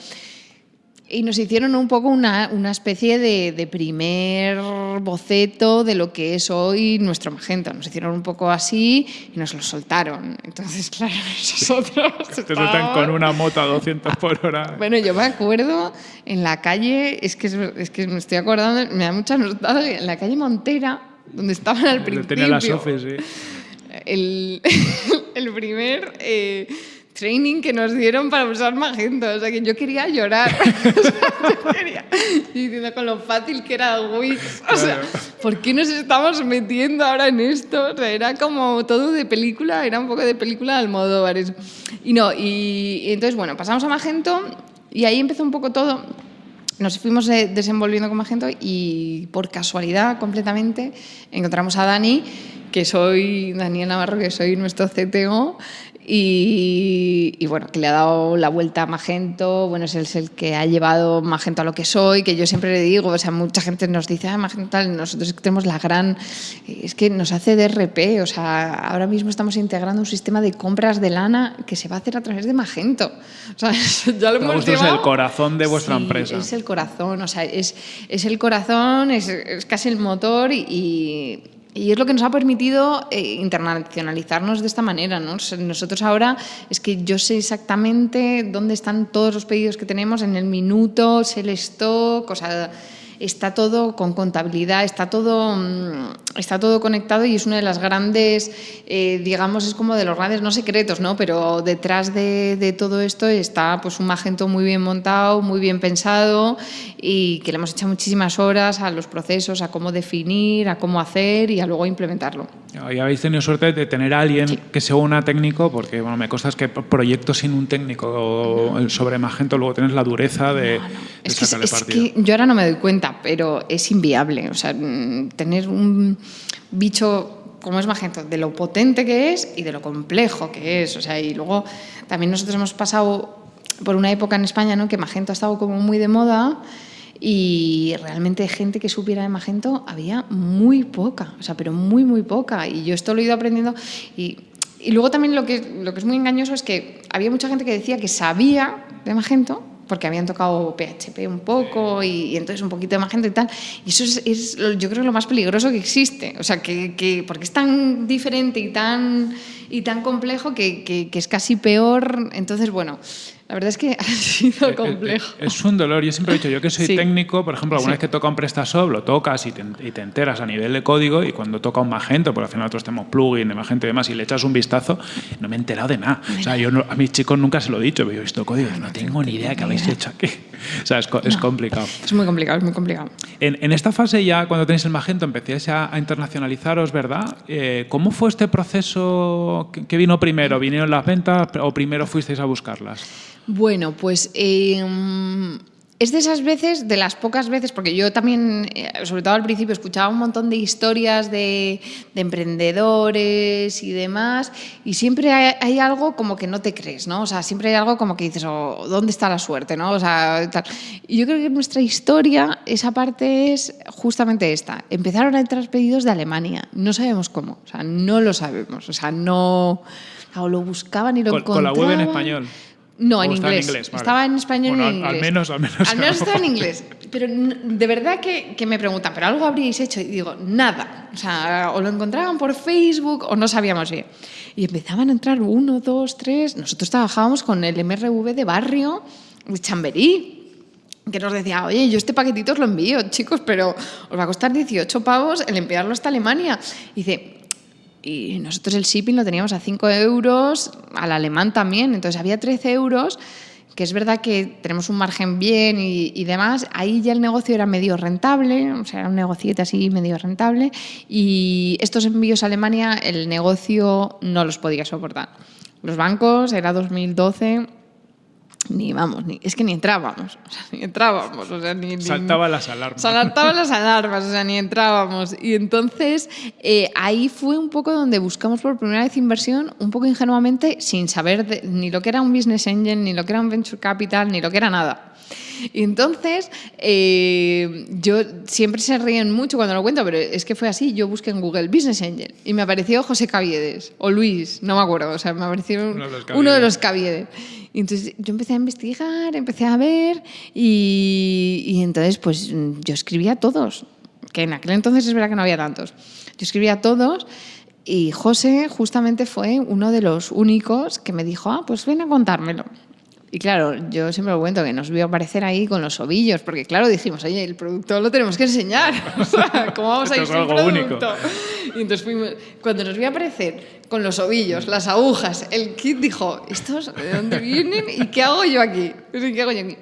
y nos hicieron un poco una, una especie de, de primer boceto de lo que es hoy nuestro Magento. Nos hicieron un poco así y nos lo soltaron. Entonces, [laughs] claro, nosotros... [laughs]
Te
estábamos-
con una moto a 200 por hora.
Bueno, yo me acuerdo en la calle, es que, es, que me estoy acordando, me da mucha nostalgia, en la calle Montera, donde estaban al principio
Tenía las Sofis, sí.
el, [laughs] el primer eh, training que nos dieron para usar Magento. O sea, que yo quería llorar. [laughs] O sea, yo quería- y diciendo con lo fácil que era Wix. O sea, ¿por qué nos estamos metiendo ahora en esto? O sea, era como todo de película, era un poco de película de Almodóvar. eso. Y no, y, y entonces, bueno, pasamos a Magento y ahí empezó un poco todo nos fuimos eh, desenvolviendo con Magento y por casualidad completamente encontramos a Dani, que soy Daniel Navarro, que soy nuestro CTO. Y, y bueno, que le ha dado la vuelta a Magento, bueno, es el, es el que ha llevado Magento a lo que soy, que yo siempre le digo, o sea, mucha gente nos dice, ah, Magento tal, nosotros tenemos la gran, es que nos hace DRP, o sea, ahora mismo estamos integrando un sistema de compras de lana que se va a hacer a través de Magento. [laughs] O sea, eso [laughs] ya lo
Pero
hemos
vuestro es el corazón de vuestra
Sí,
empresa.
Es el corazón, o sea, es, es el corazón, es, es casi el motor y, y- y es lo que nos ha permitido eh, internacionalizarnos de esta manera. ¿no? Nosotros ahora es que yo sé exactamente dónde están todos los pedidos que tenemos en el minuto, el stock, o sea, está todo con contabilidad, está todo, mm, está todo conectado y es una de las grandes, eh, digamos, es como de los grandes, no secretos, ¿no? Pero detrás de, de todo esto está pues un Magento muy bien montado, muy bien pensado y que le hemos echado muchísimas horas a los procesos, a cómo definir, a cómo hacer y a luego implementarlo.
Y habéis tenido suerte de tener a alguien que se una técnico, porque bueno, me consta que proyectos sin un técnico sobre Magento luego tienes la dureza de, de
Es que,
sacarle
es
partido.
que yo ahora no me doy cuenta, pero es inviable. O sea, mm, tener un bicho como es Magento, de lo potente que es y de lo complejo que es. O sea, y luego también nosotros hemos pasado por una época en España ¿no? que Magento ha estado como muy de moda y realmente gente que supiera de Magento había muy poca, o sea, pero muy, muy poca. Y yo esto lo he ido aprendiendo y, y luego también lo que, lo que es muy engañoso es que había mucha gente que decía que sabía de Magento porque habían tocado PHP un poco y, y entonces un poquito de Magento y tal. Y eso es, es lo- yo creo lo más peligroso que existe. O sea, que, que- porque es tan diferente y tan, y tan complejo que, que- que es casi peor. Entonces, bueno, la verdad es que [laughs] ha sido
Eh, eh,
complejo.
eh, Es un dolor. Yo siempre he dicho, yo que soy [laughs]
Sí.
técnico, por ejemplo, alguna
Sí.
vez que toca un PrestaShop, lo tocas y te, y te enteras a nivel de código y cuando toca un Magento, porque al final nosotros tenemos plugin de Magento y demás, y le echas un vistazo, no me he enterado de nada. O sea, yo no- a mis chicos nunca se lo he dicho, pero yo he visto código no tengo ni idea qué habéis hecho aquí. O sea, es, es complicado.
Es muy complicado, es muy complicado.
En, en esta fase ya, cuando tenéis el Magento, empecéis a, a internacionalizaros, ¿verdad? Eh, ¿Cómo fue este proceso qué vino primero? ¿Vinieron las ventas o primero fuisteis a buscarlas?
Bueno, pues eh, es de esas veces, de las pocas veces, porque yo también, eh, sobre todo al principio, escuchaba un montón de historias de, emprendedores y demás, y siempre hay, algo como que no te crees, ¿no? O sea, siempre hay algo como que dices, oh, ¿dónde está la suerte, no? O sea, tal. Y yo creo que nuestra historia, esa parte es justamente esta. Empezaron a entrar pedidos de Alemania, no sabemos cómo, o sea, no lo sabemos, o sea, no... O lo buscaban y lo encontraban.
Con la web en español.
No, en inglés. Estaba en español y en inglés.
Al menos, al menos.
Al menos [laughs] estaba en inglés. Pero de verdad que, que, me preguntan, ¿pero algo habríais hecho? Y digo, nada. O sea, o lo encontraban por Facebook o no sabíamos bien. Y empezaban a entrar uno, dos, tres. Nosotros trabajábamos con el MRV de barrio de Chamberí que nos decía, oye, yo este paquetito os lo envío, chicos, pero os va a costar 18 pavos el enviarlo hasta Alemania. Y dice, y nosotros el shipping lo teníamos a 5 euros, al alemán también, entonces había 13 euros, que es verdad que tenemos un margen bien y, demás, ahí ya el negocio era medio rentable, o sea, era un negociete así medio rentable, y estos envíos a Alemania el negocio no los podía soportar. Los bancos, era 2012, ni vamos, ni, es que ni entrábamos, o sea, [laughs] ni entrábamos, o sea, ni,
saltaban las alarmas.
Saltaban las alarmas, o sea, ni entrábamos. Y entonces eh, ahí fue un poco donde buscamos por primera vez inversión, un poco ingenuamente, sin saber ni lo que era un business angel, ni lo que era un venture capital, ni lo que era nada. Y entonces, eh, yo siempre se ríen mucho cuando lo cuento, pero es que fue así. Yo busqué en Google Business Angel y me apareció José Caviedes o Luis, no me acuerdo, o sea, me apareció uno de los Caviedes. Y entonces yo empecé a investigar, empecé a ver y, y entonces pues yo escribía a todos, que en aquel entonces es verdad que no había tantos. Yo escribía a todos y José justamente fue uno de los únicos que me dijo, ah, pues ven a contármelo. Y claro, yo siempre lo cuento que nos vio aparecer ahí con los ovillos, porque claro, dijimos, oye, el producto lo tenemos que enseñar. [laughs] O sea, ¿cómo vamos a ir sin producto? Único. Y entonces fuimos, cuando nos vio aparecer con los ovillos, las agujas, el kit, dijo, ¿estos de dónde vienen y qué hago yo aquí? ¿Qué hago yo aquí?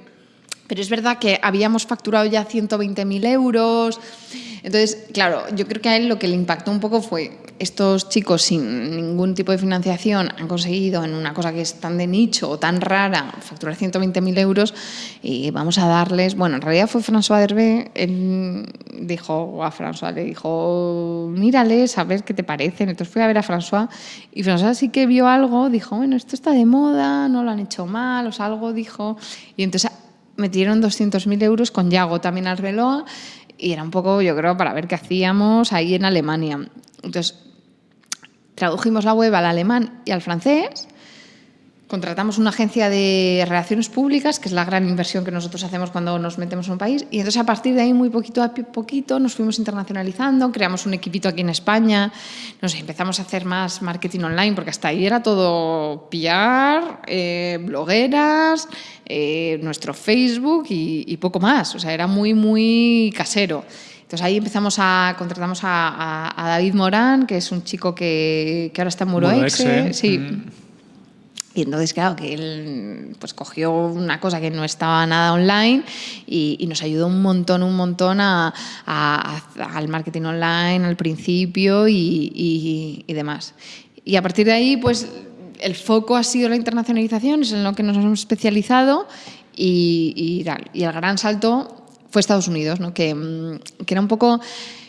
Pero es verdad que habíamos facturado ya 120.000 euros. Entonces, claro, yo creo que a él lo que le impactó un poco fue estos chicos sin ningún tipo de financiación han conseguido en una cosa que es tan de nicho o tan rara facturar 120.000 euros y vamos a darles, bueno, en realidad fue François Derbe, él dijo a François, le dijo, mírales a ver qué te parecen. Entonces fui a ver a François y François sí que vio algo, dijo, bueno, esto está de moda, no lo han hecho mal, o sea, algo dijo. Y entonces metieron 200.000 euros con Yago también al reloj y era un poco, yo creo, para ver qué hacíamos ahí en Alemania. Entonces, tradujimos la web al alemán y al francés, contratamos una agencia de relaciones públicas, que es la gran inversión que nosotros hacemos cuando nos metemos en un país, y entonces a partir de ahí, muy poquito a poquito, nos fuimos internacionalizando, creamos un equipito aquí en España, nos empezamos a hacer más marketing online, porque hasta ahí era todo pillar, eh, blogueras, eh, nuestro Facebook y, poco más, o sea, era muy, muy casero. Entonces ahí empezamos a, contratamos a, David Morán, que es un chico que, que ahora está en Muroexe. Sí. Mm. Y entonces, claro, que él pues, cogió una cosa que no estaba nada online y, nos ayudó un montón, un montón a, al marketing online al principio y, y, demás. Y a partir de ahí, pues el foco ha sido la internacionalización, es en lo que nos hemos especializado y, y el gran salto fue Estados Unidos, ¿no? que, mm, que era un poco...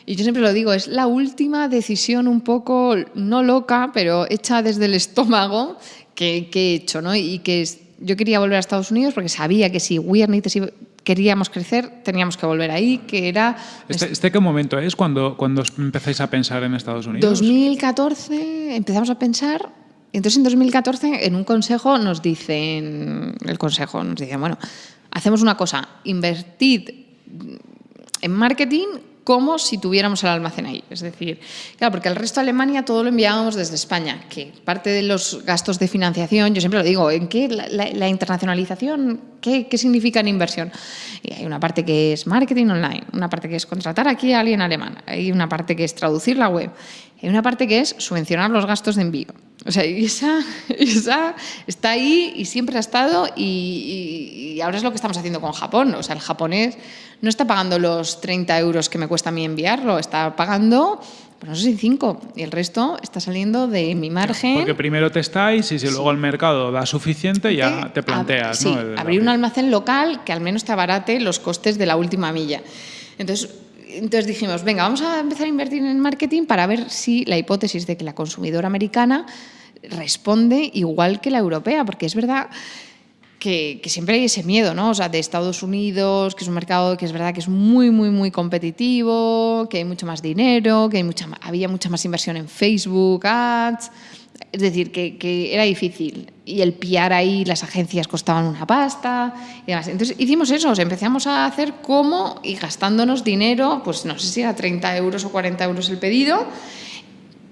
Y yo siempre lo digo, es la última decisión un poco, no loca, pero hecha desde el estómago que, que he hecho. ¿no? Y que yo quería volver a Estados Unidos porque sabía que si Weirdness queríamos crecer, teníamos que volver ahí, que era...
¿Este, este qué momento es cuando, cuando empezáis a pensar en Estados Unidos?
2014 empezamos a pensar, entonces en 2014 en un consejo nos dicen, el consejo nos dice, bueno, hacemos una cosa, invertid en marketing como si tuviéramos el almacén ahí. Es decir, claro, porque el resto de Alemania todo lo enviábamos desde España, que parte de los gastos de financiación, yo siempre lo digo, ¿en qué la, internacionalización, qué, qué, significa en inversión? Y hay una parte que es marketing online, una parte que es contratar aquí a alguien alemán, hay una parte que es traducir la web, hay una parte que es subvencionar los gastos de envío. O sea, esa, [laughs] esa está ahí y siempre ha estado y, y, ahora es lo que estamos haciendo con Japón. O sea, el japonés no está pagando los 30 euros que me cuesta a mí enviarlo, está pagando pues no sé si cinco, y el resto está saliendo de mi margen.
Porque primero testáis y si luego el mercado da suficiente ya te planteas.
Sí, abrir un almacén local que al menos te abarate los costes de la última milla. Entonces, entonces dijimos, venga, vamos a empezar a invertir en marketing para ver si la hipótesis de que la consumidora americana responde igual que la europea, porque es verdad que, siempre hay ese miedo, ¿no? O sea, de Estados Unidos, que es un mercado que es verdad que es muy, muy, muy competitivo, que hay mucho más dinero, que hay mucha, había mucha más inversión en Facebook, ads. Es decir, que, era difícil. Y el piar ahí, las agencias costaban una pasta y demás. Entonces hicimos eso, empezamos a hacer como y gastándonos dinero, pues no sé si era 30 euros o 40 euros el pedido,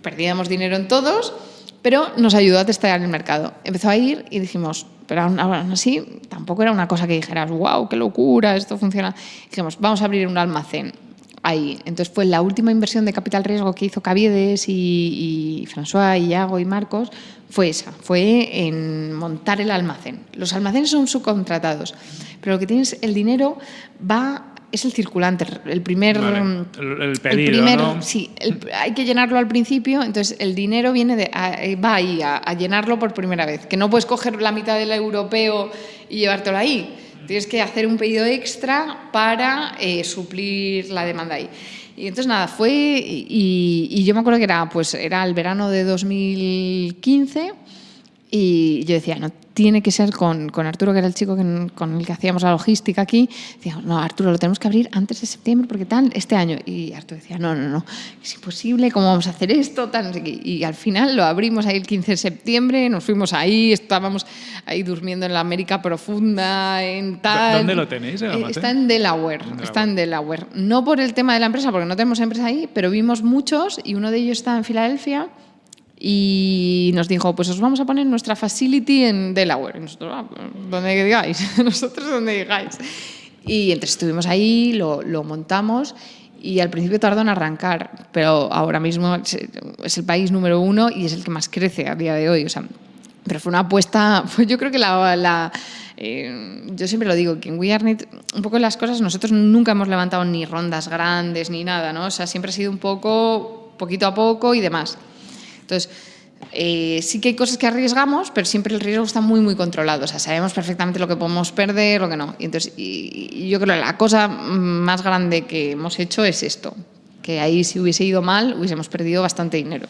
perdíamos dinero en todos, pero nos ayudó a testar el mercado. Empezó a ir y dijimos, pero aún, así tampoco era una cosa que dijeras, wow, qué locura, esto funciona. Dijimos, vamos a abrir un almacén ahí. Entonces fue la última inversión de capital riesgo que hizo Caviedes y, y François, y Iago y Marcos, fue esa, fue en montar el almacén. Los almacenes son subcontratados, pero lo que tienes, el dinero va es el circulante, el primer...
el, pedido,
Sí, hay que llenarlo al principio, entonces el dinero viene de, eh, va ahí a, llenarlo por primera vez, que no puedes coger la mitad del europeo y llevártelo ahí, tienes que hacer un pedido extra para eh, suplir la demanda ahí. Y entonces nada, fue, y, y, yo me acuerdo que era, pues, era el verano de 2015 y yo decía, no, tiene que ser con, con Arturo, que era el chico con el que hacíamos la logística aquí. Decíamos, no, Arturo, lo tenemos que abrir antes de septiembre porque tal, este año. Y Arturo decía, no, no, no, es imposible, ¿cómo vamos a hacer esto? Tal, y, al final lo abrimos ahí el 15 de septiembre, nos fuimos ahí, estábamos ahí durmiendo en la América profunda, en tal.
¿Dónde lo tenéis?
Eh, está en Delaware, está en Delaware. No por el tema de la empresa, porque no tenemos empresa ahí, pero vimos muchos y uno de ellos está en Filadelfia y nos dijo, pues os vamos a poner nuestra facility en Delaware. Y nosotros, ah, donde digáis, [laughs] nosotros donde digáis. Y entonces estuvimos ahí, lo, lo, montamos y al principio tardó en arrancar, pero ahora mismo es el país número uno y es el que más crece a día de hoy. O sea, pero fue una apuesta, [laughs] fue, yo creo que la... la eh, yo siempre lo digo, que en We un poco las cosas, nosotros nunca hemos levantado ni rondas grandes ni nada, ¿no? O sea, siempre ha sido un poco, poquito a poco y demás. Entonces, eh, sí que hay cosas que arriesgamos, pero siempre el riesgo está muy, muy controlado. O sea, sabemos perfectamente lo que podemos perder, lo que no. Y entonces, y, yo creo que la cosa más grande que hemos hecho es esto, que ahí si hubiese ido mal, hubiésemos perdido bastante dinero.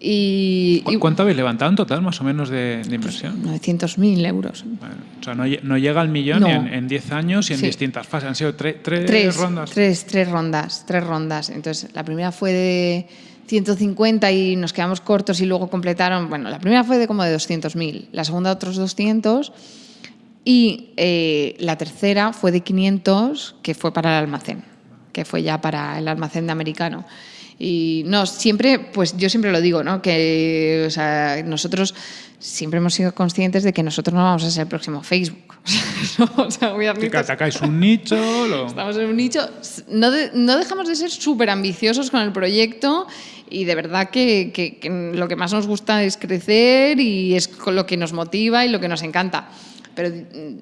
Y,
¿Cuánto habéis levantado en total, más o menos, de, inversión?
900.000 euros.
o sea, no, llega al millón en, 10 años y en distintas fases. Han sido tres, rondas.
Tres, tres rondas, tres rondas. Entonces, la primera fue de 150 y nos quedamos cortos y luego completaron, bueno, la primera fue de como de 200.000, la segunda otros 200 y eh, la tercera fue de 500 que fue para el almacén, que fue ya para el almacén de americano. Y no, siempre, pues yo siempre lo digo, ¿no? Que o nosotros siempre hemos sido conscientes de que nosotros no vamos a ser el próximo Facebook. [laughs]
o sea, que atacáis un nicho.
Estamos en un nicho. No, no dejamos de ser súper ambiciosos con el proyecto y de verdad que, que, lo que más nos gusta es crecer y es lo que nos motiva y lo que nos encanta. Pero mm,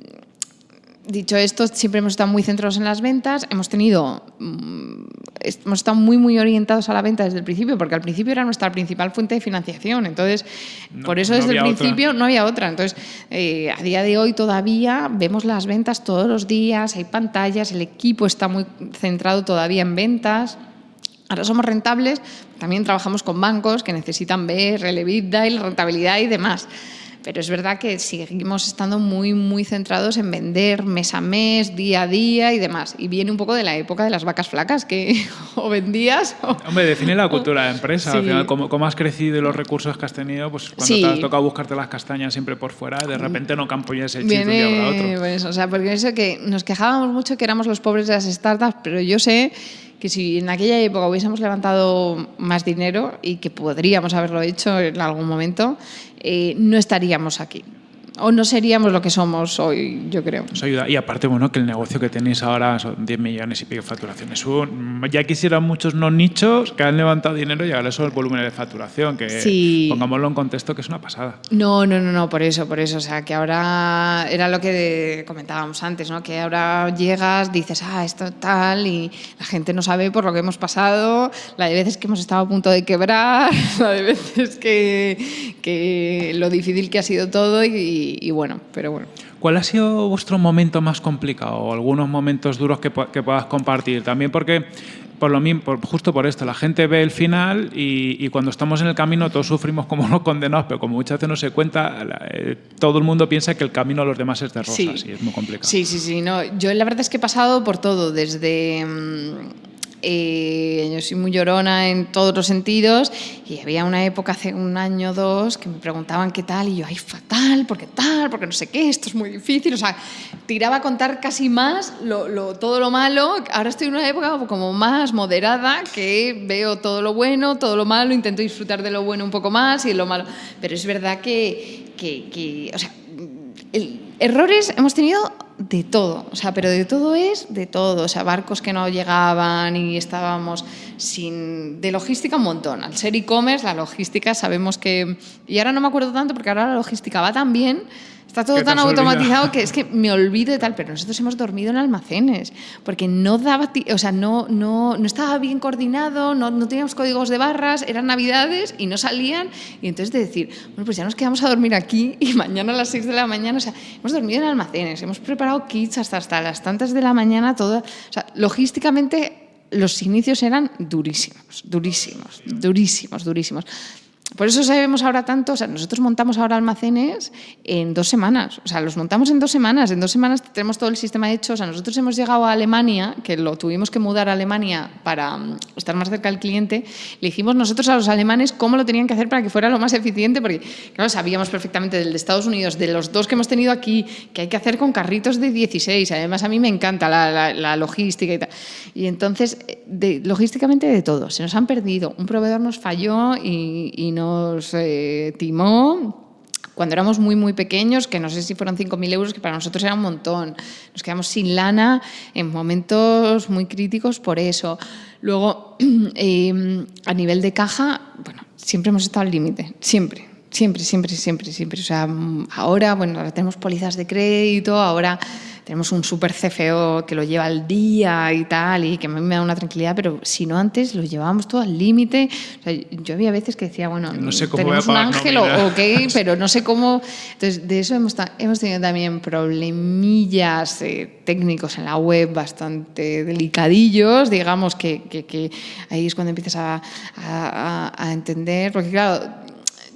dicho esto, siempre hemos estado muy centrados en las ventas, hemos tenido, mm, hemos estado muy, muy orientados a la venta desde el principio, porque al principio era nuestra principal fuente de financiación, entonces, por eso desde el principio no había otra. Entonces, eh, a día de hoy todavía vemos las ventas todos los días, hay pantallas, el equipo está muy centrado todavía en ventas. Ahora somos rentables, también trabajamos con bancos que necesitan ver el EBITDA y la rentabilidad y demás. Pero es verdad que seguimos estando muy, muy centrados en vender mes a mes, día a día y demás. Y viene un poco de la época de las vacas flacas, que [laughs] o vendías o...
Hombre, define la cultura de empresa. Al final, como, has crecido y los recursos que has tenido, pues cuando te has tocado buscarte las castañas siempre por fuera, de repente no campollas el chip de un otro.
Pues, o sea, porque eso que nos quejábamos mucho que éramos los pobres de las startups, pero yo sé que si en aquella época hubiésemos levantado más dinero y que podríamos haberlo hecho en algún momento, eh, no estaríamos aquí. O no seríamos lo que somos hoy, yo creo.
Eso ayuda. Y aparte, bueno, que el negocio que tenéis ahora son 10 millones y pico de facturación. Es un- ya quisieran muchos no nichos que han levantado dinero y ahora eso es el volumen de facturación, que
Sí.
pongámoslo en contexto que es una pasada.
No, no, no, no, por eso, por eso. O sea, que ahora era lo que comentábamos antes, ¿no? Que ahora llegas, dices, ah, esto tal, y la gente no sabe por lo que hemos pasado, la de veces que hemos estado a punto de quebrar, [laughs] la de veces que, que lo difícil que ha sido todo, y, y bueno, pero bueno.
¿Cuál ha sido vuestro momento más complicado o algunos momentos duros que, que puedas compartir? También porque, por lo mismo, por- justo por esto, la gente ve el final y, y cuando estamos en el camino todos sufrimos como los condenados, pero como muchas veces no se cuenta, la- eh, todo el mundo piensa que el camino a los demás es de rosas
Sí.
y es muy complicado.
Sí, sí, sí. No, yo la verdad es que he pasado por todo, desde... mm, eh, yo soy muy llorona en todos los sentidos y había una época hace un año o dos que me preguntaban qué tal y yo, ay, fatal, porque tal, porque no sé qué, esto es muy difícil. O sea, tiraba a contar casi más lo, lo- todo lo malo. Ahora estoy en una época como más moderada que veo todo lo bueno, todo lo malo, intento disfrutar de lo bueno un poco más y de lo malo. Pero es verdad que, que, que, o sea, el- errores hemos tenido de todo, o sea, pero de todo es de todo, o sea, barcos que no llegaban y estábamos sin de logística un montón. Al ser e-commerce, la logística sabemos que y ahora no me acuerdo tanto porque ahora la logística va tan bien, está todo tan automatizado que es que me olvido de tal, pero nosotros hemos dormido en almacenes porque no daba, o sea, no no no estaba bien coordinado, no, no teníamos códigos de barras, eran navidades y no salían y entonces de decir, bueno, pues ya nos quedamos a dormir aquí y mañana a las 6 de la mañana, o sea, hemos dormido en almacenes, hemos preparado kits hasta, hasta las tantas de la mañana, todo, o sea, logísticamente los inicios eran durísimos, durísimos, durísimos, durísimos. Por eso sabemos ahora tanto, o sea, nosotros montamos ahora almacenes en dos semanas, o sea, los montamos en dos semanas, en dos semanas tenemos todo el sistema hecho, o sea, nosotros hemos llegado a Alemania, que lo tuvimos que mudar a Alemania para mm, estar más cerca del cliente, le dijimos nosotros a los alemanes cómo lo tenían que hacer para que fuera lo más eficiente, porque, claro, sabíamos perfectamente del de Estados Unidos, de los dos que hemos tenido aquí, que hay que hacer con carritos de 16, además a mí me encanta la, la- la logística y tal. Y entonces, eh, de, logísticamente de todo, se nos han perdido, un proveedor nos falló y, y nos eh, timó cuando éramos muy, muy pequeños, que no sé si fueron 5.000 euros, que para nosotros era un montón. Nos quedamos sin lana en momentos muy críticos por eso. Luego, eh, [clears throat] a nivel de caja, bueno, siempre hemos estado al límite, siempre. Siempre, siempre, siempre, siempre. O sea, ahora, bueno, ahora tenemos pólizas de crédito, ahora tenemos un super CFO que lo lleva al día y tal, y que a mí me da una tranquilidad, pero si no antes lo llevábamos todo al límite. O sea, yo había veces que decía, bueno,
No sé cómo voy a
tenemos un ángel o,
nómina.
o qué, pero no sé cómo. Entonces, de eso hemos, hemos tenido también problemillas eh, técnicos en la web bastante delicadillos, digamos, que, que- que ahí es cuando empiezas a- a- a entender, porque claro.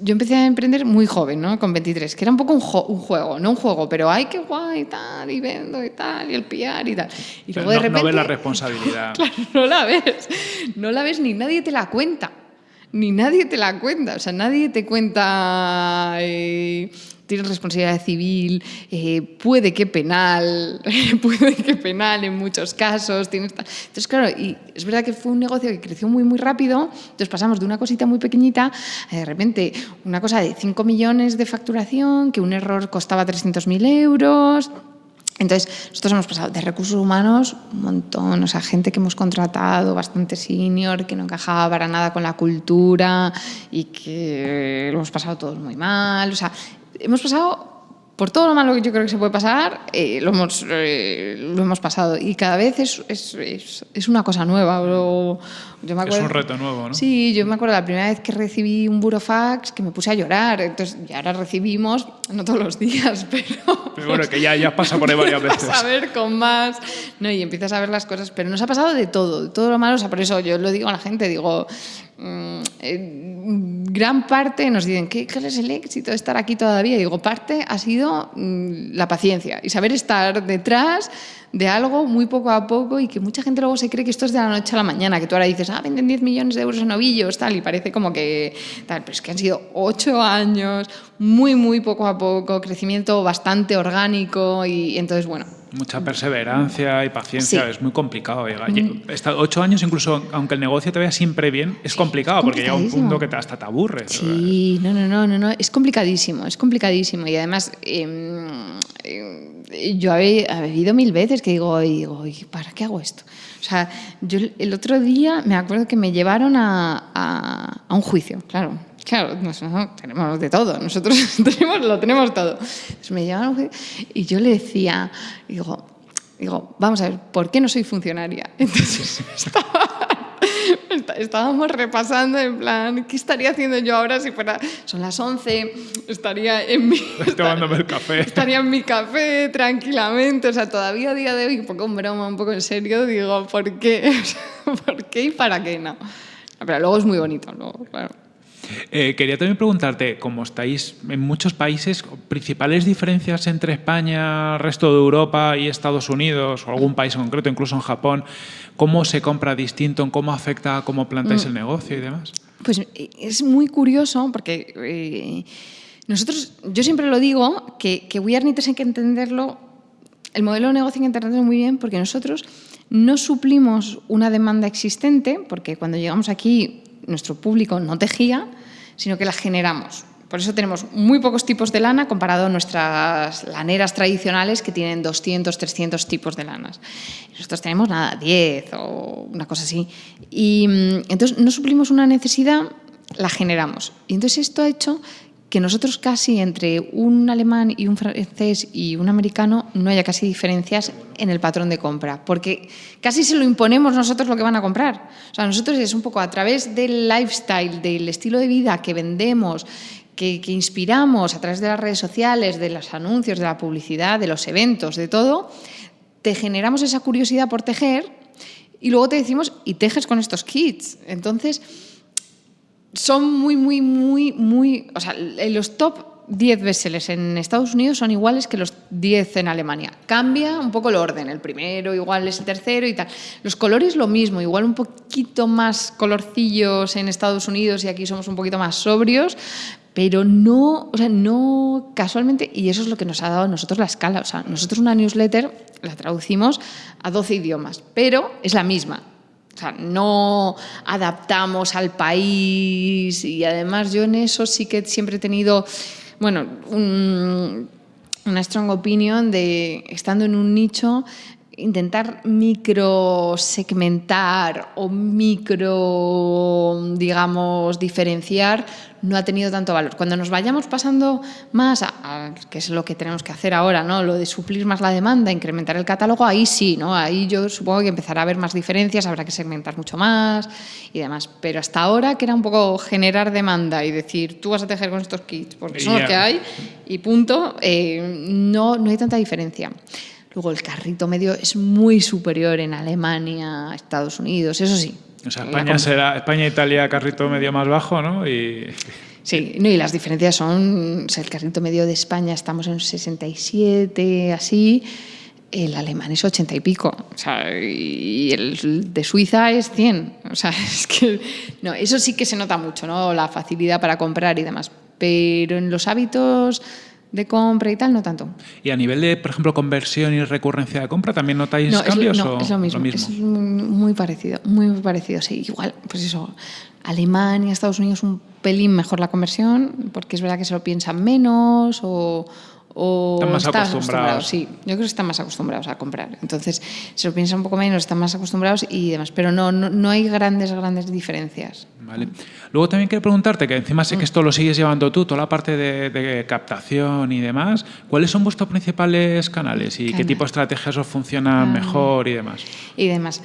Yo empecé a emprender muy joven, ¿no? Con 23, que era un poco un, juego, no un juego, pero ay, qué guay, y tal, y vendo y tal, y el PR y tal. Y
Pero
luego de
no, no
repente...
ves la responsabilidad. [laughs]
Claro, no la ves. No la ves ni nadie te la cuenta. Ni nadie te la cuenta. O sea, nadie te cuenta. eh, tienes responsabilidad civil, eh, puede que penal, [laughs] puede que penal en muchos casos. Tienes ta- Entonces, claro, y es verdad que fue un negocio que creció muy, muy rápido. Entonces pasamos de una cosita muy pequeñita a de repente una cosa de 5 millones de facturación, que un error costaba 300.000 euros. Entonces, nosotros hemos pasado de recursos humanos un montón, o sea, gente que hemos contratado bastante senior, que no encajaba para nada con la cultura y que lo hemos pasado todos muy mal. O sea, hemos pasado por todo lo malo que yo creo que se puede pasar, eh, lo, hemos, eh, lo hemos pasado. Y cada vez es, es, es, una cosa nueva. Yo me
Es
acuerdo,
un reto nuevo, ¿no?
Sí, yo me acuerdo la primera vez que recibí un burofax que me puse a llorar. Entonces, y ahora recibimos, no todos los días, [laughs] pero.
Pero bueno, que ya, ya pasa por ahí varias veces.
A ver con más. No, y empiezas a ver las cosas. Pero nos ha pasado de todo, de todo lo malo. O sea, por eso yo lo digo a la gente, digo. mm, eh, gran parte nos dicen, ¿qué, ¿cuál es el éxito de estar aquí todavía? Y digo, parte ha sido mm, la paciencia y saber estar detrás de algo muy poco a poco y que mucha gente luego se cree que esto es de la noche a la mañana, que tú ahora dices, ah, venden 10 millones de euros en novillos, tal, y parece como que tal, pero es que han sido 8 años, muy, muy poco a poco, crecimiento bastante orgánico y entonces, bueno,
Mucha perseverancia y paciencia, es muy complicado. Llegar. Mm. Ocho años, incluso aunque el negocio te vaya siempre bien, es complicado porque llega un punto que hasta te aburre.
Sí, no, no, no, no, no, es complicadísimo, es complicadísimo. Y además, em, em, yo he, vivido mil veces que digo, digo, ¿para qué hago esto? O sea, yo el otro día me acuerdo que me llevaron a, a un juicio, claro Claro, nosotros tenemos de todo, nosotros [laughs] tenemos, lo tenemos todo. me llevaron y yo le decía, digo, digo, vamos a ver, ¿por qué no soy funcionaria? [laughs] Entonces estábamos repasando en plan, ¿qué estaría haciendo yo ahora si fuera, son las 11, estaría en mi... [laughs]
Tomándome el café.
Estaría en mi café tranquilamente, o sea, todavía a día de hoy, un poco en broma, un poco en serio, digo, ¿por qué? ¿Por qué y para qué no? Pero luego es muy bonito, luego, claro.
Eh, quería también preguntarte, como estáis en muchos países, principales diferencias entre España, resto de Europa y Estados Unidos, o algún país en concreto, incluso en Japón, ¿cómo se compra distinto, cómo afecta cómo plantáis mm. el negocio y demás?
Pues eh, es muy curioso porque eh, nosotros, yo siempre lo digo, que, que We Are hay que entenderlo, el modelo de negocio hay que entenderlo muy bien porque nosotros no suplimos una demanda existente, porque cuando llegamos aquí nuestro público no tejía, sino que la generamos. Por eso tenemos muy pocos tipos de lana comparado a nuestras laneras tradicionales que tienen 200, 300 tipos de lanas. Nosotros tenemos nada, 10 o una cosa así. Y mm, entonces no suplimos una necesidad, la generamos. Y entonces esto ha hecho que nosotros casi entre un alemán y un francés y un americano no haya casi diferencias en el patrón de compra, porque casi se lo imponemos nosotros lo que van a comprar. O sea, nosotros es un poco a través del lifestyle, del estilo de vida que vendemos, que, que inspiramos a través de las redes sociales, de los anuncios, de la publicidad, de los eventos, de todo, te generamos esa curiosidad por tejer y luego te decimos, y tejes con estos kits. Entonces, son muy, muy, muy, muy... O sea, los top 10 bestsellers en Estados Unidos son iguales que los 10 en Alemania. Cambia un poco el orden, el primero igual es el tercero y tal. Los colores lo mismo, igual un poquito más colorcillos en Estados Unidos y aquí somos un poquito más sobrios, pero no, o sea, no casualmente, y eso es lo que nos ha dado a nosotros la escala. O sea, nosotros una newsletter la traducimos a 12 idiomas, pero es la misma. Sea, no adaptamos al país y además yo en eso sí que siempre he tenido, bueno, una strong opinion de estando en un nicho intentar microsegmentar o micro, digamos, diferenciar no ha tenido tanto valor. Cuando nos vayamos pasando más a, que es lo que tenemos que hacer ahora, ¿no? lo de suplir más la demanda, incrementar el catálogo, ahí sí, ¿no? ahí yo supongo que empezará a haber más diferencias, habrá que segmentar mucho más y demás. Pero hasta ahora, que era un poco generar demanda y decir, tú vas a tejer con estos kits, porque son los que hay, y punto, eh, no, no hay tanta diferencia. Luego el carrito medio es muy superior en Alemania, Estados Unidos, eso sí,
o sea, España será España Italia carrito medio más bajo, ¿no? Y...
Sí, no, y las diferencias son, o sea, el carrito medio de España estamos en 67, así, el alemán es 80 y pico, o sea, y el de Suiza es 100, o sea, [laughs] es que, no, eso sí que se nota mucho, ¿no? La facilidad para comprar y demás, pero en los hábitos de compra y tal, no tanto.
¿Y a nivel de, por ejemplo, conversión y recurrencia de compra, también notáis cambios?
no,
o
es lo mismo, Es muy parecido, muy parecido, sí. Igual, pues eso, Alemania, Estados Unidos un pelín mejor la conversión, porque es verdad que se lo piensan menos o, o
están más acostumbrados.
Sí, yo creo que están más acostumbrados a comprar. Entonces, se lo piensan un poco menos, están más acostumbrados y demás. Pero no, no, no hay grandes, grandes diferencias.
Vale. Luego también quiero preguntarte, que encima sé que esto lo sigues llevando tú, toda la parte de, captación y demás. ¿Cuáles son vuestros principales canales y qué tipo de estrategias os funcionan ah. mejor y demás?
Y demás.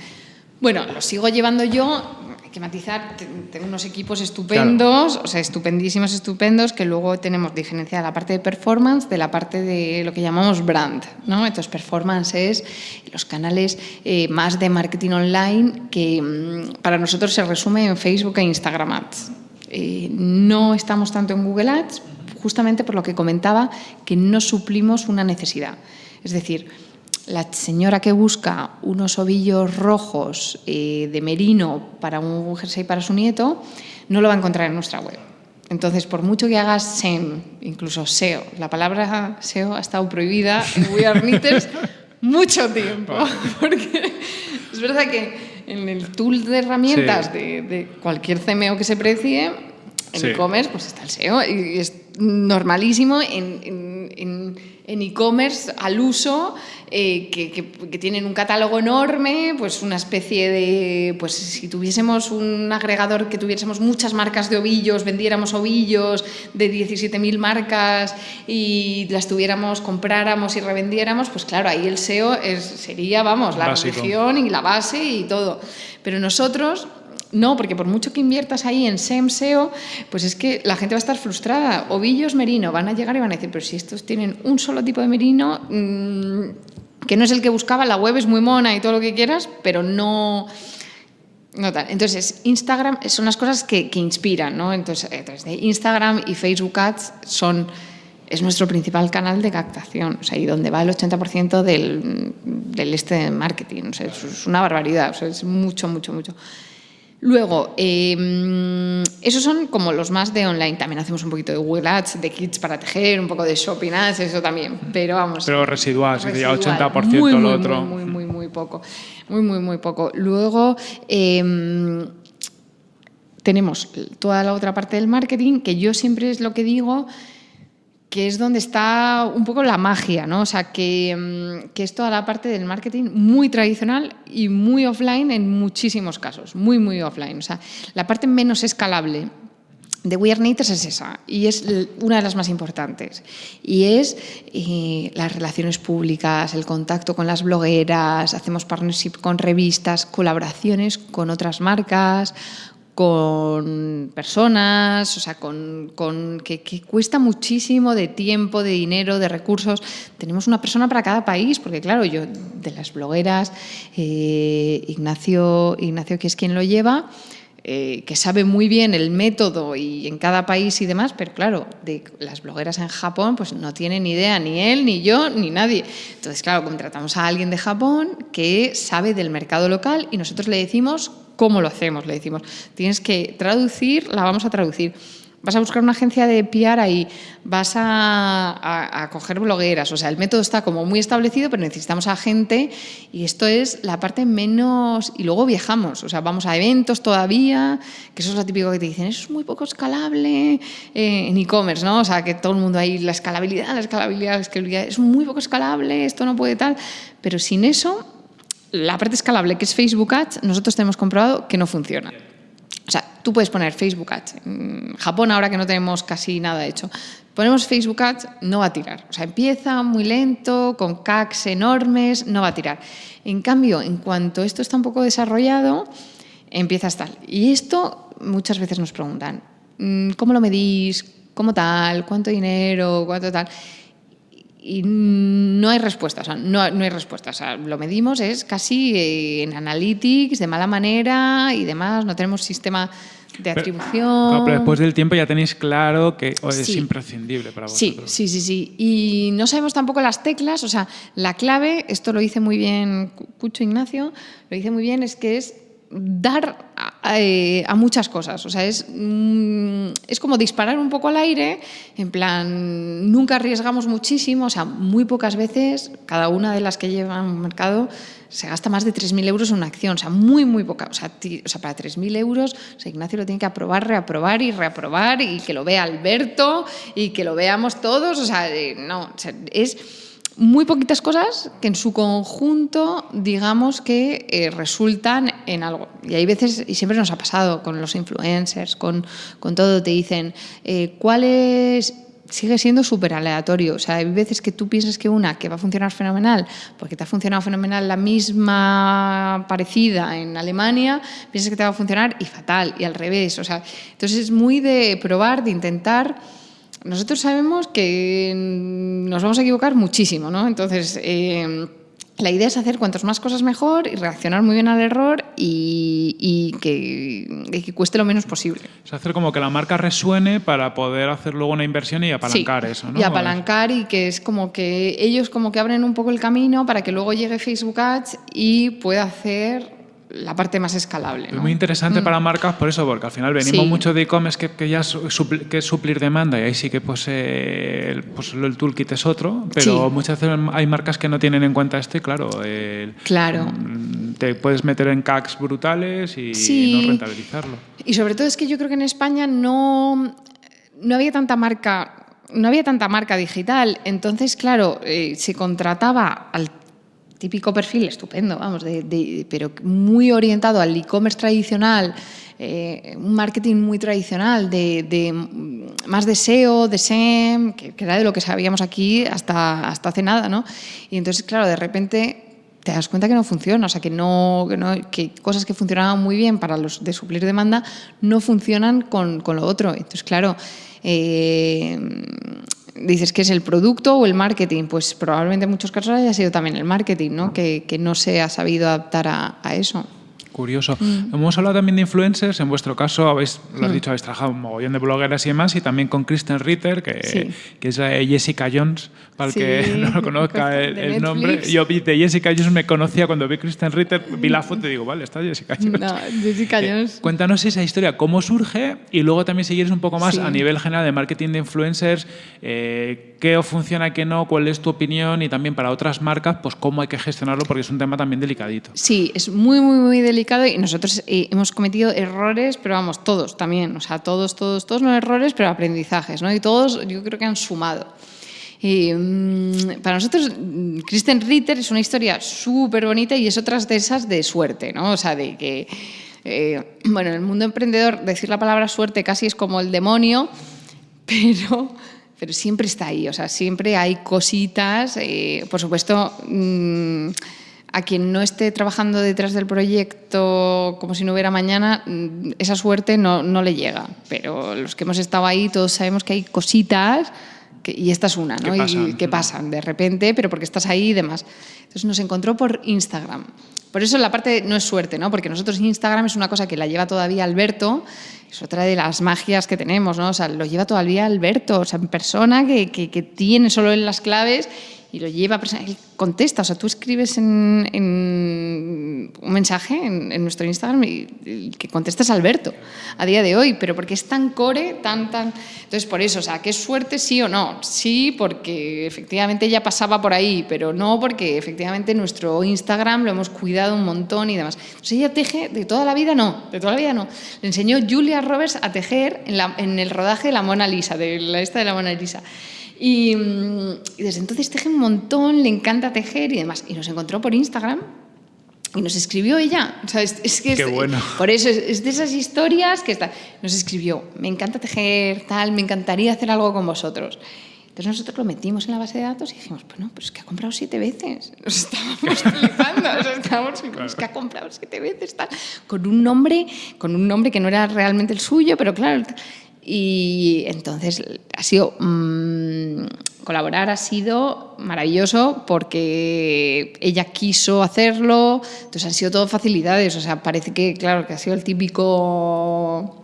Bueno, lo sigo llevando yo que matizar, tengo unos equipos estupendos, o sea, estupendísimos, estupendos, que luego tenemos diferenciada la parte de performance de la parte de lo que llamamos brand, ¿no? Entonces, performance es los canales eh, más de marketing online que mm, para nosotros se resume en Facebook e Instagram Ads. Eh, no estamos tanto en Google Ads, justamente por lo que comentaba, que no suplimos una necesidad. Es decir, la señora que busca unos ovillos rojos eh, de merino para un jersey para su nieto, no lo va a encontrar en nuestra web. Entonces, por mucho que hagas SEM, incluso SEO, la palabra SEO ha estado prohibida en We Are Knitters [laughs] mucho tiempo. Porque es verdad que en el tool de herramientas de, cualquier CMO que se precie, en e-commerce pues está el SEO y es normalísimo en e-commerce al uso eh, que, tienen un catálogo enorme, pues una especie de, pues si tuviésemos un agregador que tuviésemos muchas marcas de ovillos, vendiéramos ovillos de 17.000 marcas y las tuviéramos, compráramos y revendiéramos, pues claro, ahí el SEO es, sería, vamos, la religión y la base y todo. Pero nosotros no, porque por mucho que inviertas ahí en SEM, SEO, pues es que la gente va a estar frustrada. Ovillos merino van a llegar y van a decir, pero si estos tienen un solo tipo de merino, mm, que no es el que buscaba, la web es muy mona y todo lo que quieras, pero no... No tal. Entonces, Instagram son las cosas que, inspiran, ¿no? Entonces, entonces, Instagram y Facebook Ads son, es nuestro principal canal de captación, o sea, y donde va el 80% del, este marketing. O sea, es una barbaridad, o sea, es mucho, mucho, mucho. Luego, em, esos son como los más de online. También hacemos un poquito de Google Ads, de kits para tejer, un poco de shopping ads, eso también. Pero vamos.
Pero residual, residual. 80% muy, lo otro.
Muy, muy, muy, poco. Muy, muy, muy poco. Luego. Em, tenemos toda la otra parte del marketing, que yo siempre es lo que digo, que es donde está un poco la magia, ¿no? O sea, que, mm, que, es toda la parte del marketing muy tradicional y muy offline en muchísimos casos, muy, muy offline. O sea, la parte menos escalable de We Are Natives es esa y es una de las más importantes. Y es eh, las relaciones públicas, el contacto con las blogueras, hacemos partnership con revistas, colaboraciones con otras marcas, con personas, o sea, con, que, cuesta muchísimo de tiempo, de dinero, de recursos. Tenemos una persona para cada país, porque claro, yo de las blogueras, eh, Ignacio, Ignacio, que es quien lo lleva, eh, que sabe muy bien el método y en cada país y demás, pero claro, de las blogueras en Japón, pues no tiene ni idea ni él, ni yo, ni nadie. Entonces, claro, contratamos a alguien de Japón que sabe del mercado local y nosotros le decimos ¿Cómo lo hacemos? Le decimos, tienes que traducir, la vamos a traducir. Vas a buscar una agencia de PR ahí, vas a, coger blogueras, o sea, el método está como muy establecido, pero necesitamos a gente y esto es la parte menos... Y luego viajamos, o sea, vamos a eventos todavía, que eso es lo típico que te dicen, eso es muy poco escalable eh, en e-commerce, ¿no? O sea, que todo el mundo ahí, la escalabilidad, la escalabilidad, la escalabilidad, es muy poco escalable, esto no puede tal, pero sin eso la parte escalable, que es Facebook Ads, nosotros tenemos comprobado que no funciona. Tú puedes poner Facebook Ads. Japón, ahora que no tenemos casi nada hecho, ponemos Facebook Ads, no va a tirar. O sea, empieza muy lento, con CACs enormes, no va a tirar. En cambio, en cuanto esto está un poco desarrollado, empieza estar. Y esto muchas veces nos preguntan, mm, ¿cómo lo medís? ¿Cómo tal? ¿Cuánto dinero? ¿Cuánto tal? y no hay respuesta, o sea, no, hay respuesta. O sea, lo medimos es casi eh, en analytics, de mala manera y demás, no tenemos sistema de atribución.
Pero, después del tiempo ya tenéis claro que es imprescindible para
vosotros. Sí, sí, sí, sí. Y no sabemos tampoco las teclas, o sea, la clave, esto lo dice muy bien Cucho Ignacio, lo dice muy bien, es que es dar eh, a, muchas cosas. O sea, es, mm, es como disparar un poco al aire, en plan, nunca arriesgamos muchísimo, o sea, muy pocas veces, cada una de las que llevan un mercado se gasta más de 3.000 euros en una acción, o sea, muy, muy poca. O sea, o sea para 3.000 euros, o Ignacio lo tiene que aprobar, reaprobar y reaprobar y que lo vea Alberto y que lo veamos todos, o sea, eh, no, es muy poquitas cosas que en su conjunto digamos que eh, resultan en algo. Y hay veces, y siempre nos ha pasado con los influencers, con, con todo, te dicen, eh, ¿cuál es sigue siendo súper aleatorio. O sea, hay veces que tú piensas que una que va a funcionar fenomenal, porque te ha funcionado fenomenal la misma parecida en Alemania, piensas que te va a funcionar y fatal, y al revés. O sea, entonces es muy de probar, de intentar nosotros sabemos que nos vamos a equivocar muchísimo, ¿no? Entonces, eh, la idea es hacer cuantas más cosas mejor y reaccionar muy bien al error y, que, cueste lo menos posible.
Es hacer como que la marca resuene para poder hacer luego una inversión y apalancar eso, ¿no?
Y apalancar y que es como que ellos como que abren un poco el camino para que luego llegue Facebook Ads y pueda hacer la parte más escalable.
Es muy interesante para marcas por eso, porque al final venimos mucho de e-commerce que, que, ya es que suplir demanda y ahí sí que pues, el, pues el toolkit es otro, pero muchas veces hay marcas que no tienen en cuenta esto y claro,
claro.
Mm, te puedes meter en CACs brutales y no rentabilizarlo.
Y sobre todo es que yo creo que en España no, no había tanta marca no había tanta marca digital, entonces, claro, eh, se contrataba al típico perfil estupendo, vamos, de, pero muy orientado al e-commerce tradicional, eh, un marketing muy tradicional, de, más de SEO, de SEM, que, era de lo que sabíamos aquí hasta, hasta hace nada, ¿no? Y entonces, claro, de repente te das cuenta que no funciona, o sea, que, no, que, cosas que funcionaban muy bien para los de suplir demanda no funcionan con, con lo otro. Entonces, claro, eh, dices que es el producto o el marketing, pues probablemente en muchos casos haya sido también el marketing, ¿no? Que, que no se ha sabido adaptar a, a eso.
Curioso. Mm. Hemos hablado también de influencers. En vuestro caso, habéis, lo has mm. dicho, habéis trabajado un mogollón de blogueras y demás, y también con Kristen Ritter, que, que es Jessica Jones, para el que [laughs] no lo conozca [laughs] el, nombre. Yo vi de Jessica Jones, me conocía cuando vi Kristen Ritter, vi la foto y digo, vale, está Jessica Jones.
No, Jessica eh, Jones.
cuéntanos esa historia, cómo surge, y luego también si quieres un poco más a nivel general de marketing de influencers, eh, qué funciona, qué no, cuál es tu opinión, y también para otras marcas, pues cómo hay que gestionarlo, porque es un tema también delicadito.
Sí, es muy, muy, muy delicado y nosotros eh, hemos cometido errores, pero vamos, todos también, o sea, todos, todos, todos no errores, pero aprendizajes, ¿no? Y todos yo creo que han sumado. Mm, para nosotros, mm, Kristen Ritter es una historia súper bonita y es otra de esas de suerte, ¿no? O sea, de que, eh, [clears throat] bueno, en el mundo emprendedor decir la palabra suerte casi es como el demonio, [laughs] pero pero siempre está ahí, o sea, siempre hay cositas, eh, por supuesto, mm, a quien no esté trabajando detrás del proyecto como si no hubiera mañana, mm, esa suerte no, no le llega. Pero los que hemos estado ahí, todos sabemos que hay cositas, y esta es una, ¿no? Que pasan. Y que pasan de repente, pero porque estás ahí y demás. Entonces nos encontró por Instagram. Por eso la parte no es suerte, ¿no? Porque nosotros Instagram es una cosa que la lleva todavía Alberto, es otra de las magias que tenemos, ¿no? O sea, lo lleva todavía Alberto, o sea, en persona que, que, que tiene solo en las claves y lo lleva, él contesta, o sea, tú escribes en, un mensaje en, nuestro Instagram y, que contestas Alberto a día de hoy, pero porque es tan core, tan, tan... Entonces, por eso, o sea, ¿qué suerte sí o no? Sí, porque efectivamente ella pasaba por ahí, pero no porque efectivamente nuestro Instagram lo hemos cuidado un montón y demás. Entonces, ella teje de toda la vida, no, de toda la vida no. Le enseñó Julia Roberts a tejer en, la, en el rodaje de la Mona Lisa, de la esta de la Mona Lisa. Y, desde entonces teje un montón, le encanta tejer y demás. Y nos encontró por Instagram y nos escribió ella. O sea, es, que
Qué bueno.
Por eso es, de esas historias que está. Nos escribió, me encanta tejer, tal, me encantaría hacer algo con vosotros. Entonces nosotros lo metimos en la base de datos y dijimos, pues no, pero es que ha comprado siete veces. [laughs] Nos estábamos flipando, estábamos, es que ha comprado siete veces, tal, con un nombre, con un nombre que no era realmente el suyo, pero claro, y entonces ha sido mm, colaborar ha sido maravilloso porque ella quiso hacerlo, entonces han sido todo facilidades, o sea, parece que claro que ha sido el típico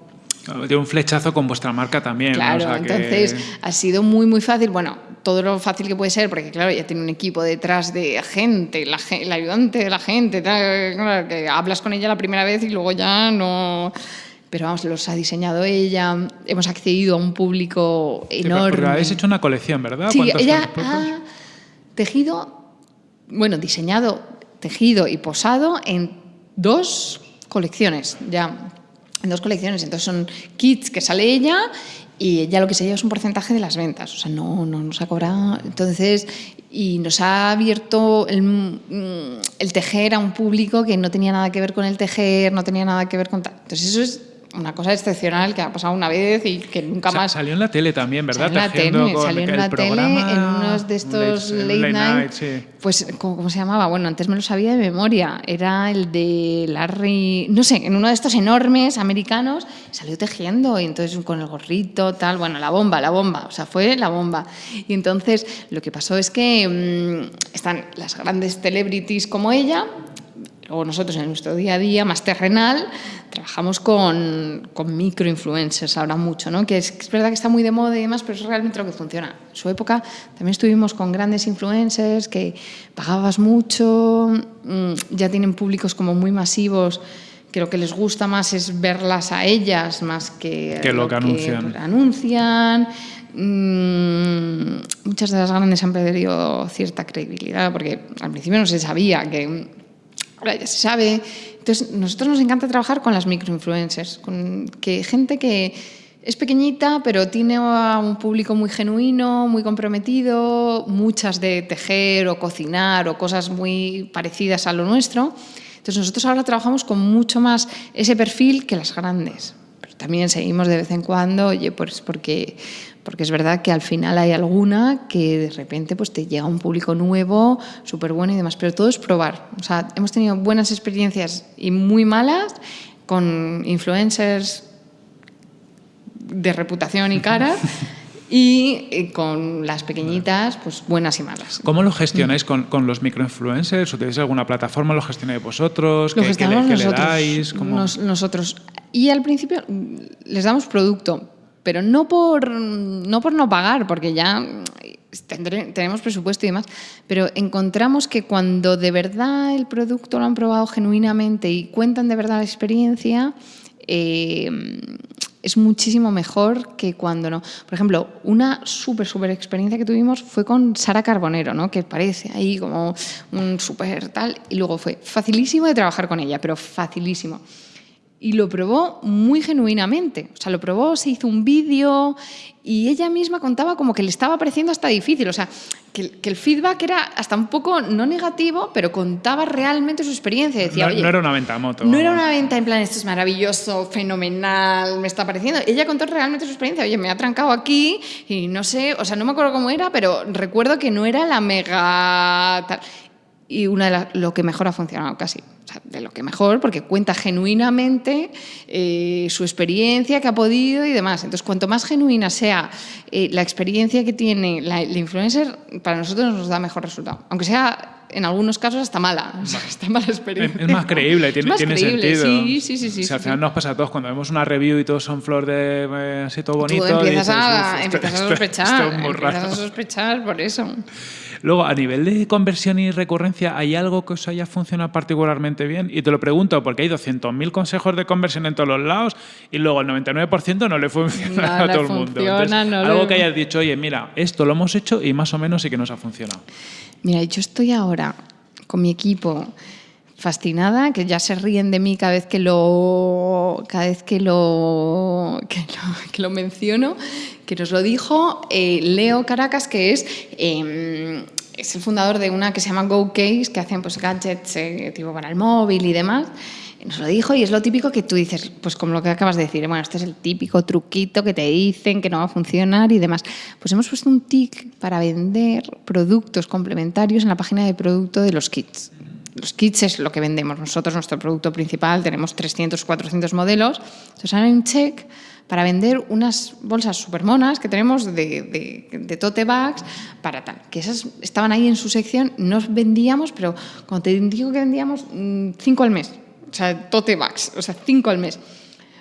de un flechazo con vuestra marca también.
Claro, entonces ha sido muy, muy fácil. Bueno, todo lo fácil que puede ser, porque claro, ya tiene un equipo detrás de gente, la, el ayudante de la gente, que hablas con ella la primera vez y luego ya no pero vamos, los ha diseñado ella, hemos accedido a un público enorme.
Pero habéis hecho una colección, ¿verdad?
Sí, ella ha tejido, bueno, diseñado, tejido y posado en dos colecciones, ya, en dos colecciones. Entonces son kits que sale ella y ella lo que se lleva es un porcentaje de las ventas, o sea, no, no nos ha cobrado. Entonces, y nos ha abierto el, el, tejer a un público que no tenía nada que ver con el tejer, no tenía nada que ver con... Entonces, eso es una cosa excepcional que ha pasado una vez y que nunca más.
Salió en la tele también, ¿verdad?
Salió en la tele, salió en la tele en unos de estos late, night. Pues, ¿cómo, se llamaba? Bueno, antes me lo sabía de memoria. Era el de Larry. No sé, en uno de estos enormes americanos salió tejiendo y entonces con el gorrito, tal. Bueno, la bomba, la bomba. O sea, fue la bomba. Y entonces lo que pasó es que mm, están las grandes celebrities como ella Luego nosotros en nuestro día a día más terrenal trabajamos con, con microinfluencers ahora mucho, ¿no? que es, es, verdad que está muy de moda y demás, pero es realmente lo que funciona. En su época también estuvimos con grandes influencers que pagabas mucho, mm, ya tienen públicos como muy masivos que lo que les gusta más es verlas a ellas más que,
que lo, lo que anuncian.
Que anuncian. Mm, muchas de las grandes han perdido cierta credibilidad porque al principio no se sabía que ahora ya se sabe. Entonces, nosotros nos encanta trabajar con las microinfluencers, con que gente que es pequeñita, pero tiene un público muy genuino, muy comprometido, muchas de tejer o cocinar o cosas muy parecidas a lo nuestro. Entonces, nosotros ahora trabajamos con mucho más ese perfil que las grandes. También seguimos de vez en cuando, oye, pues porque porque es verdad que al final hay alguna que de repente pues te llega un público nuevo, súper bueno y demás, pero todo es probar. O sea, hemos tenido buenas experiencias y muy malas con influencers de reputación y cara [laughs] y eh, con las pequeñitas, pues buenas y malas.
¿Cómo lo gestionáis con, con los microinfluencers? ¿Utilizáis alguna plataforma? ¿Lo gestionáis vosotros?
Lo
¿Qué, qué le, qué nosotros, le dais? ¿Cómo?
Nos, nosotros. Y al principio les damos producto, pero no por, no por no pagar, porque ya tendré, tenemos presupuesto y demás, pero encontramos que cuando de verdad el producto lo han probado genuinamente y cuentan de verdad la experiencia, eh, es muchísimo mejor que cuando no. Por ejemplo, una súper, súper experiencia que tuvimos fue con Sara Carbonero, ¿no? que parece ahí como un súper tal, y luego fue facilísimo de trabajar con ella, pero facilísimo y lo probó muy genuinamente. O sea, lo probó, se hizo un vídeo y ella misma contaba como que le estaba pareciendo hasta difícil. O sea, que, que, el feedback era hasta un poco no negativo, pero contaba realmente su experiencia. Decía,
no, no era una venta a moto.
No era una venta en plan, esto es maravilloso, fenomenal, me está pareciendo. Ella contó realmente su experiencia. Oye, me ha trancado aquí y no sé, o sea, no me acuerdo cómo era, pero recuerdo que no era la mega... Tal y una de las, lo que mejor ha funcionado casi, o sea, de lo que mejor, porque cuenta genuinamente eh, su experiencia que ha podido y demás. Entonces, cuanto más genuina sea eh, la experiencia que tiene la, la, influencer, para nosotros nos da mejor resultado. Aunque sea en algunos casos hasta mala, o sea, hasta mala experiencia.
Es, más creíble, tiene,
es más
tiene
creíble,
sentido.
Sí, sí, sí. sí,
o sea, al final
sí.
nos pasa a todos cuando vemos una review y todos son flor de eh, así todo bonito.
Tú empiezas,
dices,
a,
"Uf, esto-
empiezas a
esto-
sospechar,
esto es muy
empiezas
raro".
a sospechar por eso.
Luego, a nivel de conversión y recurrencia, ¿hay algo que os haya funcionado particularmente bien? Y te lo pregunto porque hay 200.000 consejos de conversión en todos los lados y luego el 99% no le funciona
No
a todo el mundo.
funciona, no
algo
le-
que hayas dicho, oye, mira, esto lo hemos hecho y más o menos sí que nos ha funcionado.
Mira, yo estoy ahora con mi equipo fascinada, que ya se ríen de mí cada vez que lo, cada vez que lo, que lo, menciono, que nos lo dijo eh, Leo Caracas, que es, eh, es el fundador de una que se llama GoCase, que hacen pues, gadgets eh, tipo para el móvil y demás. Nos lo dijo y es lo típico que tú dices, pues como lo que acabas de decir, bueno, este es el típico truquito que te dicen que no va a funcionar y demás. Pues hemos puesto un tic para vender productos complementarios en la página de producto de los kits. Los kits es lo que vendemos. Nosotros, nuestro producto principal, tenemos 300, 400 modelos. Entonces ahora hay un check para vender unas bolsas super monas que tenemos de, de, de tote bags para tal. Que esas estaban ahí en su sección, nos vendíamos, pero cuando te digo que vendíamos, mm, cinco al mes. O sea, tote bags, o sea, cinco al mes.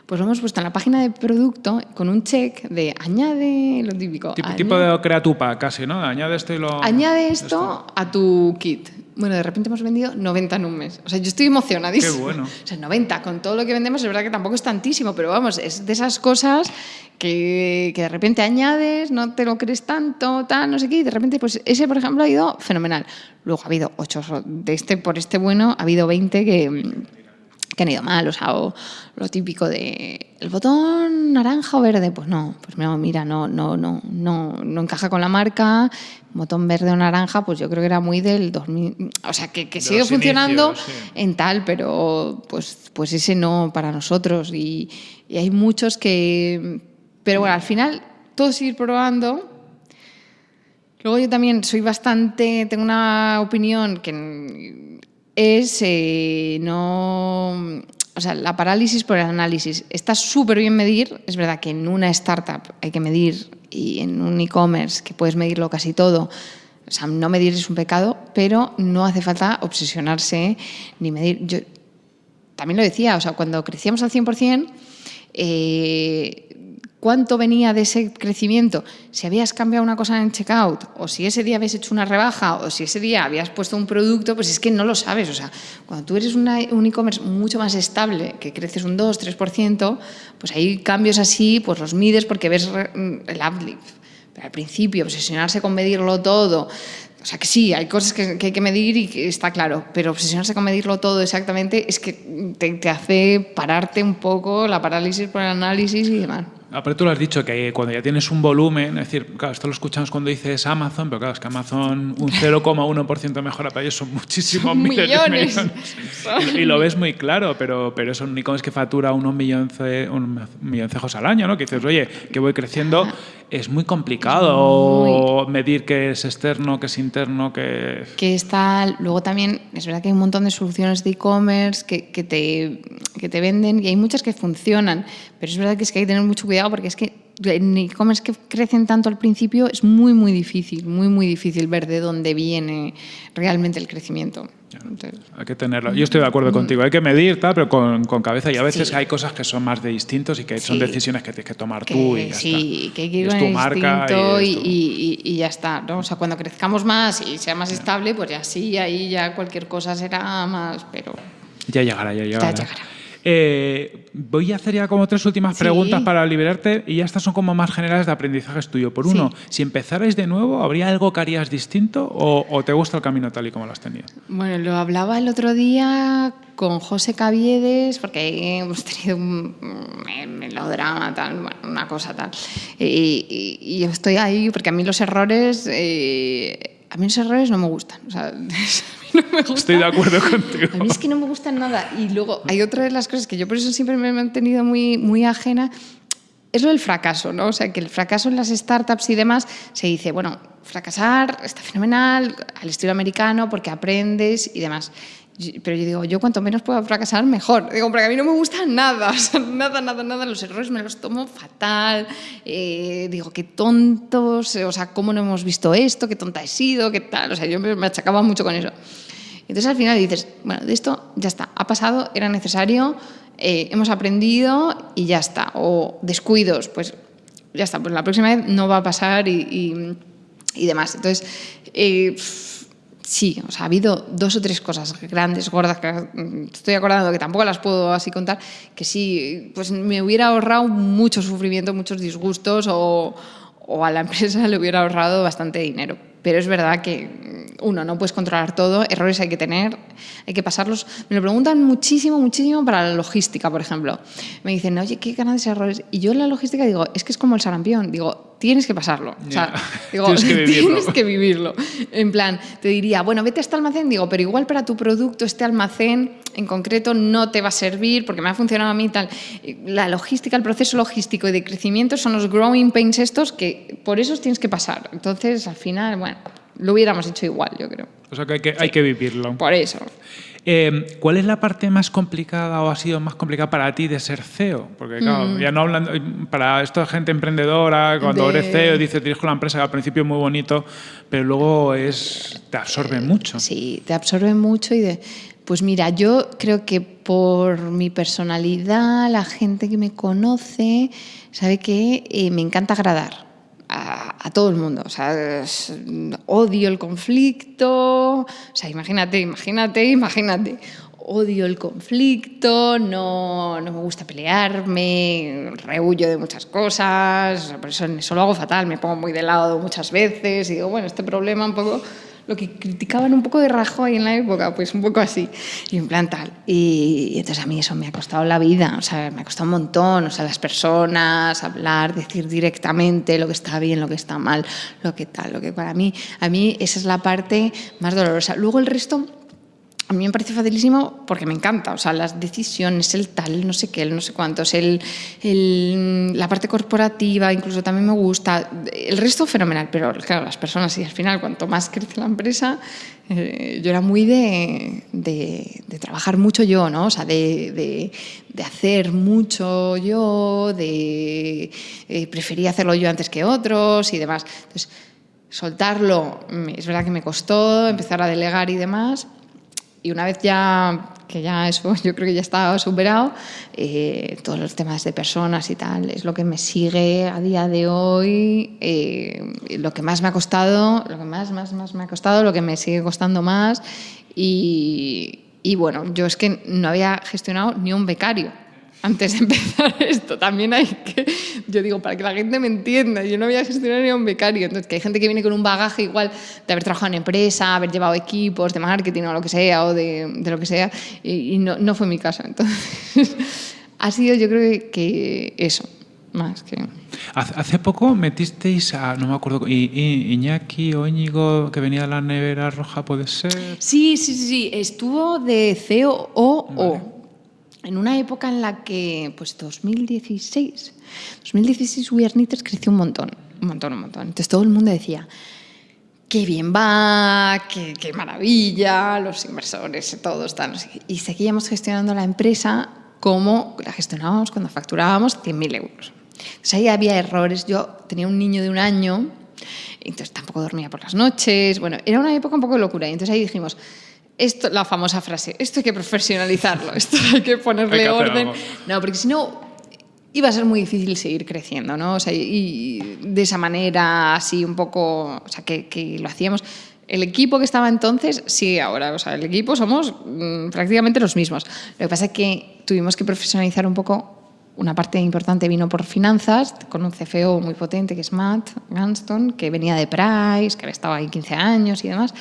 Pues lo hemos puesto en la página de producto con un check de añade lo típico.
Tipo,
añade-
tipo de crea tu pack, casi, ¿no? Añade esto y lo...
Añade esto a tu kit. Bueno, de repente hemos vendido 90 en un mes. O sea, yo estoy emocionadísima.
Qué bueno.
O sea, 90 con todo lo que vendemos, es verdad que tampoco es tantísimo, pero vamos, es de esas cosas que, que de repente añades, no te lo crees tanto, tal, no sé qué, y de repente, pues ese, por ejemplo, ha ido fenomenal. Luego ha habido 8 de este, por este bueno, ha habido 20 que, que han ido mal, o sea, o lo típico de el botón naranja o verde, pues no, pues no, mira, no, no, no, no, no encaja con la marca, botón verde o naranja, pues yo creo que era muy del 2000, o sea, que, que sigue funcionando
inicios, sí.
en tal, pero pues, pues ese no para nosotros. Y, y hay muchos que, pero bueno, al final todo es ir probando. Luego yo también soy bastante, tengo una opinión que es eh, no, o sea, la parálisis por el análisis. Está súper bien medir, es verdad que en una startup hay que medir y en un e-commerce que puedes medirlo casi todo, O sea, no medir es un pecado, pero no hace falta obsesionarse ni medir. Yo también lo decía, o sea, cuando crecíamos al 100%, eh, cuánto venía de ese crecimiento, si habías cambiado una cosa en checkout, o si ese día habías hecho una rebaja, o si ese día habías puesto un producto, pues es que no lo sabes. O sea, cuando tú eres un e-commerce mucho más estable, que creces un 2, 3%, pues hay cambios así, pues los mides porque ves el uplift. Pero al principio, obsesionarse con medirlo todo, o sea que sí, hay cosas que, hay que medir y está claro, pero obsesionarse con medirlo todo exactamente es que te, te hace pararte un poco la parálisis por el análisis y demás.
Pero tú lo has dicho, que cuando ya tienes un volumen, es decir, claro, esto lo escuchamos cuando dices Amazon, pero claro, es que Amazon un 0,1% mejora para ellos son muchísimos
millones.
millones. millones. [laughs] Y, y, lo ves muy claro, pero, pero es un e-commerce que factura unos milloncejos al año, ¿no? Que dices, oye, que voy creciendo, es muy complicado muy... medir qué es externo, qué es interno, qué...
Que está, luego también, es verdad que hay un montón de soluciones de e-commerce que, que, te, que te venden y hay muchas que funcionan, pero es verdad que es que hay que tener mucho cuidado porque es que en e-commerce que crecen tanto al principio es muy, muy difícil, muy, muy difícil ver de dónde viene realmente el crecimiento.
Entonces, hay que tenerlo. Yo estoy de acuerdo contigo. Hay que medir, tal, pero con, con cabeza. Y a veces sí. hay cosas que son más de distintos y que sí. son decisiones que tienes que tomar
que,
tú y ya
sí,
está.
que
es tu marca tu-
y ya está. ¿no? O sea, cuando crezcamos más y sea más estable, pues ya sí, ahí ya cualquier cosa será más, pero
Ya llegará, ya llegará.
ya llegará.
Eh, voy a hacer ya como tres últimas
Sí.
preguntas para liberarte y ya estas son como más generales de aprendizajes tuyo. Por uno,
Sí.
si empezarais de nuevo, ¿habría algo que harías distinto o, o te gusta el camino tal y como lo has tenido?
Bueno, lo hablaba el otro día con José Caviedes, porque hemos tenido un melodrama, tal, una cosa tal. Y, y- y yo estoy ahí porque a mí los errores, eh, a mí los errores no me gustan. O sea, [laughs] [laughs] no me gustan.
Estoy de acuerdo contigo.
A mí es que no me gustan nada. Y luego hay otra de las cosas que yo por eso siempre me he mantenido muy, muy ajena, es lo del fracaso, ¿no? O sea, que el fracaso en las startups y demás se dice, bueno, fracasar está fenomenal, al estilo americano, porque aprendes y demás. Pero yo digo, yo cuanto menos pueda fracasar, mejor. Digo, porque a mí no me gusta nada, [laughs] nada, nada, nada. Los errores me los tomo fatal. Eh, digo, qué tontos, o sea, cómo no hemos visto esto, qué tonta he sido, qué tal. O sea, yo me, achacaba mucho con eso. Entonces al final dices, bueno, de esto ya está, ha pasado, era necesario, eh, hemos aprendido y ya está. O descuidos, pues ya está, pues la próxima vez no va a pasar y, y- demás. Entonces, eh, sí, o sea, ha habido dos o tres cosas grandes, gordas, que estoy acordando que tampoco las puedo así contar, que sí, pues me hubiera ahorrado mucho sufrimiento, muchos disgustos o, o a la [laughs] empresa le hubiera ahorrado bastante dinero. Pero es verdad que, mm, uno, no puedes controlar todo, errores hay que tener, hay que pasarlos. Me lo preguntan muchísimo, muchísimo para la logística, por ejemplo. Me dicen, oye, qué grandes errores. Y yo en la logística digo, es que es como el sarampión. Digo, tienes que pasarlo. O sea, [laughs] digo,
Tienes que [laughs] vivirlo.
tienes que vivirlo. En plan, te diría, bueno, vete a este almacén, digo, pero igual para tu producto este almacén en concreto no te va a servir porque me ha funcionado a mí tal. La logística, el proceso logístico y de crecimiento son los growing pains estos que por esos tienes que pasar. Entonces, al final, bueno, lo hubiéramos hecho igual, yo creo.
O sea que hay que, hay que vivirlo.
Por eso.
Eh, ¿Cuál es la parte más complicada o ha sido más complicada para ti de ser CEO? Porque claro, ya no hablando, para esta gente emprendedora, cuando
Mm. De-
eres CEO dices dirijo la empresa al principio es muy bonito, pero luego es te absorbe mucho.
Sí, te absorbe mucho y de... Pues mira, yo creo que por mi personalidad, la gente que me conoce, sabe que eh, me encanta agradar a, todo el mundo. O sea, odio el conflicto. O sea, imagínate, imagínate, imagínate. Odio el conflicto, no, no me gusta pelearme, rehuyo de muchas cosas, por eso eso lo hago fatal, me pongo muy de lado muchas veces y digo, bueno, este problema un poco lo que criticaban un poco de Rajoy en la época, pues un poco así, y en. Y, y entonces a mí eso me ha costado la vida, o sea, me ha costado un montón, o sea, las personas, hablar, decir directamente lo que está bien, lo que está mal, lo que tal, lo que para mí, a mí esa es la parte más dolorosa. Luego el resto... A mí me parece facilísimo porque me encanta, o sea, las decisiones, el tal, no sé qué, el no sé cuántos, el, el- la parte corporativa, incluso también me gusta. El resto fenomenal, pero claro, las personas, y al final, cuanto más crece la empresa, eh, yo era muy de, trabajar mucho yo. O sea, de, hacer mucho yo, de eh, prefería hacerlo yo antes que otros y demás. Entonces, soltarlo, es verdad que me costó empezar a delegar y demás. Y una vez ya, que ya eso [laughs] yo creo que ya estaba superado, eh, todos los temas de personas y tal, es lo que me sigue a día de hoy, eh, lo que más me ha costado, lo que más, más, más me ha costado, lo que me sigue costando más. Y, y bueno, yo es que no había gestionado ni un becario antes de empezar [laughs] esto, también hay que, yo digo, para que la gente me entienda, yo no voy a gestionar ni a un becario, entonces que hay gente que viene con un bagaje igual de haber trabajado en empresa, haber llevado equipos de marketing o lo que sea, o de, de lo que sea, y, y no, no, fue mi caso. Entonces, [laughs] ha sido yo creo que eso, más que...
Hace poco metisteis a, no me acuerdo, Iñaki o Íñigo, que venía de la nevera roja, ¿puede ser?
Sí, sí, sí, sí. estuvo de COO. Vale en una época en la que, pues 2016, 2016 We Are creció un montón, un montón, un montón. Entonces todo el mundo decía, qué bien va, qué, qué maravilla, los inversores, todos están. Y seguíamos gestionando la empresa como la gestionábamos cuando facturábamos 100.000 euros. Entonces ahí había errores. Yo tenía un niño de un año, entonces tampoco dormía por las noches. Bueno, era una época un poco de locura. Y entonces ahí dijimos, esto, la famosa frase, esto hay que profesionalizarlo, esto [laughs] hay que ponerle orden. No, porque si no iba a ser muy difícil seguir creciendo, ¿no? O sea, y de esa manera, así un poco, o sea, que, que lo hacíamos. El equipo que estaba entonces sigue ahora, o sea, el equipo somos mmm, prácticamente los mismos. Lo que pasa es que tuvimos que profesionalizar un poco una parte importante vino por finanzas, con un CFO muy potente que es Matt Gunston, que venía de Price, que había estado ahí 15 años y demás.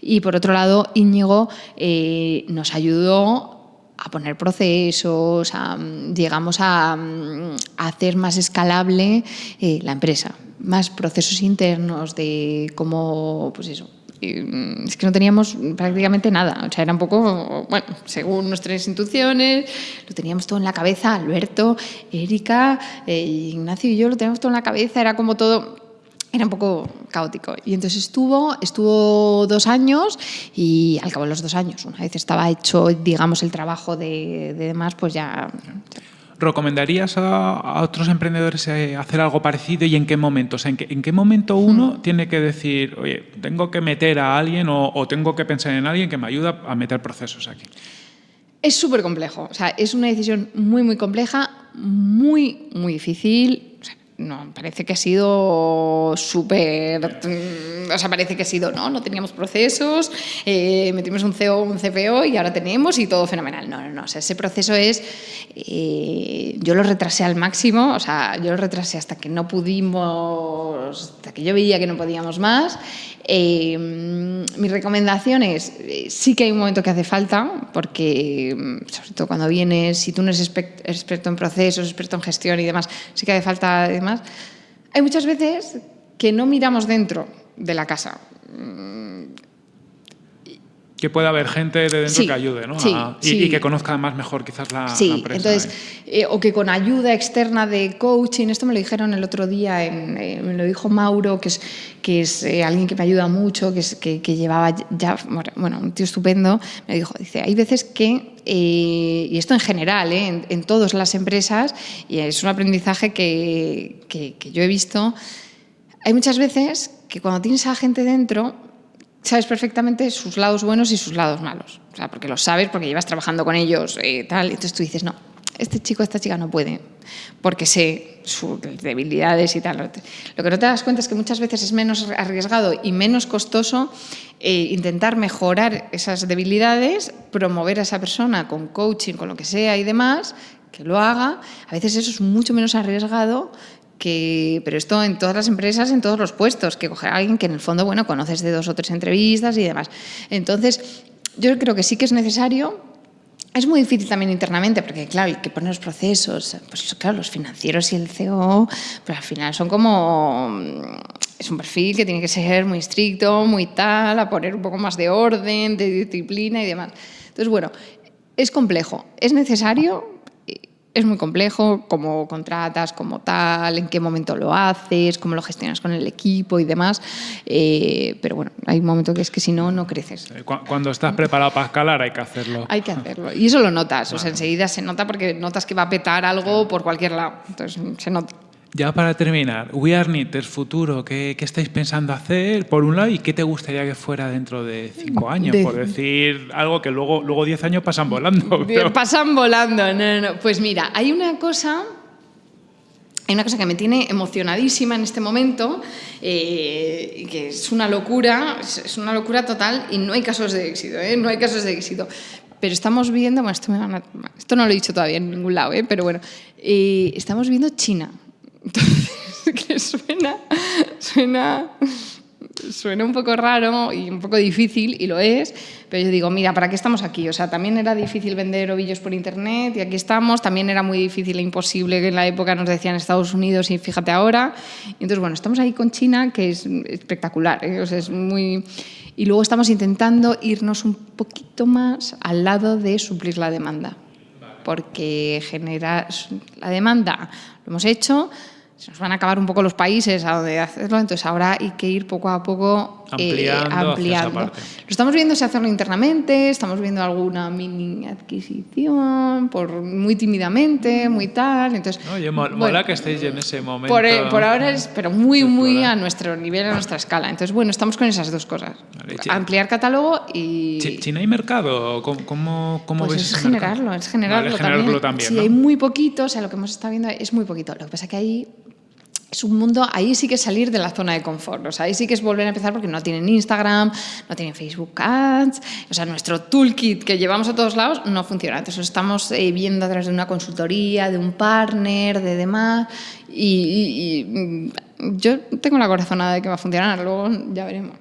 Y por otro lado, Íñigo eh, nos ayudó a poner procesos, a, llegamos a, a, hacer más escalable eh, la empresa, más procesos internos de cómo, pues eso, Mm, es que no teníamos prácticamente nada. O sea, era un poco, bueno, según nuestras instituciones, lo teníamos todo en la cabeza. Alberto, Erika, eh, Ignacio y yo lo teníamos todo en la cabeza. Era como todo, era un poco caótico. Y entonces estuvo, estuvo dos años y al cabo de los dos años, una vez estaba hecho, digamos, el trabajo de, de demás, pues ya
¿Recomendarías a, a, otros emprendedores eh, hacer algo parecido y en qué momento? O sea, ¿en, qué, ¿en, qué, momento uno mm. tiene que decir, oye, tengo que meter a alguien o, o, tengo que pensar en alguien que me ayuda a meter procesos aquí?
Es súper complejo. O sea, es una decisión muy, muy compleja, muy, muy difícil. No, parece que ha sido súper, mm, o sea, parece que ha sido, no, no teníamos procesos, eh, metimos un CO, un CPO y ahora tenemos y todo fenomenal. No, no, no, o sea, ese proceso es, eh, yo lo retrasé al máximo, o sea, yo lo retrasé hasta que no pudimos, hasta que yo veía que no podíamos más. Eh, mi recomendación es, eh, sí que hay un momento que hace falta, porque mm, sobre todo cuando vienes, si tú no eres experto en procesos, experto en gestión y demás, sí que hace falta Hay muchas veces que no miramos dentro de la casa.
Que pueda haber gente de dentro sí, que ayude, ¿no?
Sí,
a, y,
sí.
y, que conozca más mejor quizás la,
sí,
la empresa.
Entonces, eh, o que con ayuda externa de coaching, esto me lo dijeron el otro día, en, eh, me lo dijo Mauro, que es, que es eh, alguien que me ayuda mucho, que, es, que, que, llevaba ya, bueno, un tío estupendo, me dijo, dice, hay veces que, y esto en general, en, en, todas las empresas, y es un aprendizaje que, que yo he visto, hay muchas veces que cuando tienes a gente dentro, sabes perfectamente sus lados buenos y sus lados malos. O sea, porque lo sabes, porque llevas trabajando con ellos y tal. Entonces tú dices, no, este chico, esta chica no puede, porque sé sus debilidades y tal. Lo que no te das cuenta es que muchas veces es menos arriesgado y menos costoso eh, intentar mejorar esas debilidades, promover a esa persona con coaching, con lo que sea y demás, que lo haga. A veces eso es mucho menos arriesgado que, pero esto en todas las empresas, en todos los puestos, que coger a alguien que en el fondo, bueno, conoces de dos o tres entrevistas y demás. Entonces, yo creo que sí que es necesario. Es muy difícil también internamente, porque claro, hay que poner los procesos, pues claro, los financieros y el CEO, pero al final son como, es un perfil que tiene que ser muy estricto, muy tal, a poner un poco más de orden, de disciplina y demás. Entonces, bueno, es complejo, es necesario, es muy complejo, cómo contratas, como tal, en qué momento lo haces, cómo lo gestionas con el equipo y demás. Eh, pero bueno, hay un momento que es que si no, no creces.
Cuando estás preparado para escalar hay que hacerlo.
Hay que hacerlo. Y eso lo notas. O sea, enseguida se nota porque notas que va a petar algo por cualquier lado. Entonces se nota.
Ya para terminar, We Are Knitters futuro, ¿qué, ¿qué, estáis pensando hacer por un lado y qué te gustaría que fuera dentro de cinco años?
De-
Por decir algo que luego, luego diez años pasan volando. [laughs] pero-
Pasan volando, no, no, no. Pues mira, hay una cosa, hay una cosa que me tiene emocionadísima en este momento, eh, que es una locura, es, es una locura total y no hay casos de éxito, ¿eh? no hay casos de éxito. Pero estamos viendo, bueno, esto, me van a- esto no lo he dicho todavía en ningún lado, ¿eh? pero bueno, eh, estamos viendo China. Entonces, [laughs] que suena, suena, suena un poco raro y un poco difícil, y lo es, pero yo digo, mira, ¿para qué estamos aquí? O sea, también era difícil vender ovillos por internet y aquí estamos, también era muy difícil e imposible que en la época nos decían Estados Unidos y fíjate ahora. Y entonces, bueno, estamos ahí con China, que es espectacular, ¿eh? O sea, es muy... Y luego estamos intentando irnos un poquito más al lado de suplir la demanda porque genera la demanda lo hemos hecho se nos van a acabar un poco los países a donde hacerlo entonces ahora hay que ir poco a poco eh,
Ampliando
lo estamos viendo si hacerlo internamente estamos viendo alguna mini adquisición por muy tímidamente muy tal entonces
mo-
bueno,
mola que estéis en ese momento.
por, por ahora es pero muy muy a nuestro nivel a nuestra escala entonces bueno estamos con esas dos cosas
Vale,
ampliar catálogo y
Chi- ¿China hay mercado? ¿Cómo, cómo, cómo
pues
ves
es
mercado?
generarlo, es generarlo,
Vale, generarlo
también. sí,
¿no?
hay muy poquito, o sea, lo que hemos estado viendo es muy poquito. Lo que pasa que ahí es un mundo, ahí sí que es salir de la zona de confort, o sea, ahí sí que es volver a empezar porque no tienen Instagram, no tienen Facebook Ads, o sea, nuestro toolkit que llevamos a todos lados no funciona. Entonces estamos eh, viendo a través de una consultoría, de un partner, de demás, y, y- y, mm, yo tengo la corazonada de que va a funcionar, luego ya veremos.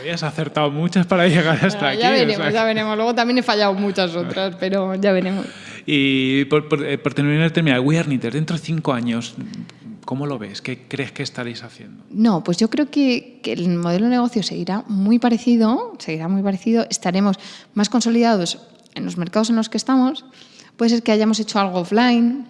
Habías acertado muchas para llegar hasta [laughs] aquí.
ya
o
veremos,
sea,
ya veremos. Luego también he fallado muchas otras, pero ya veremos.
Y por, por, eh, por terminar, terminar, We Are Knitters, dentro de cinco años, ¿cómo lo ves? ¿Qué crees que estaréis haciendo?
No, pues yo creo que, que el modelo de negocio seguirá muy parecido, seguirá muy parecido, estaremos más consolidados en los mercados en los que estamos. Puede ser que hayamos hecho algo offline,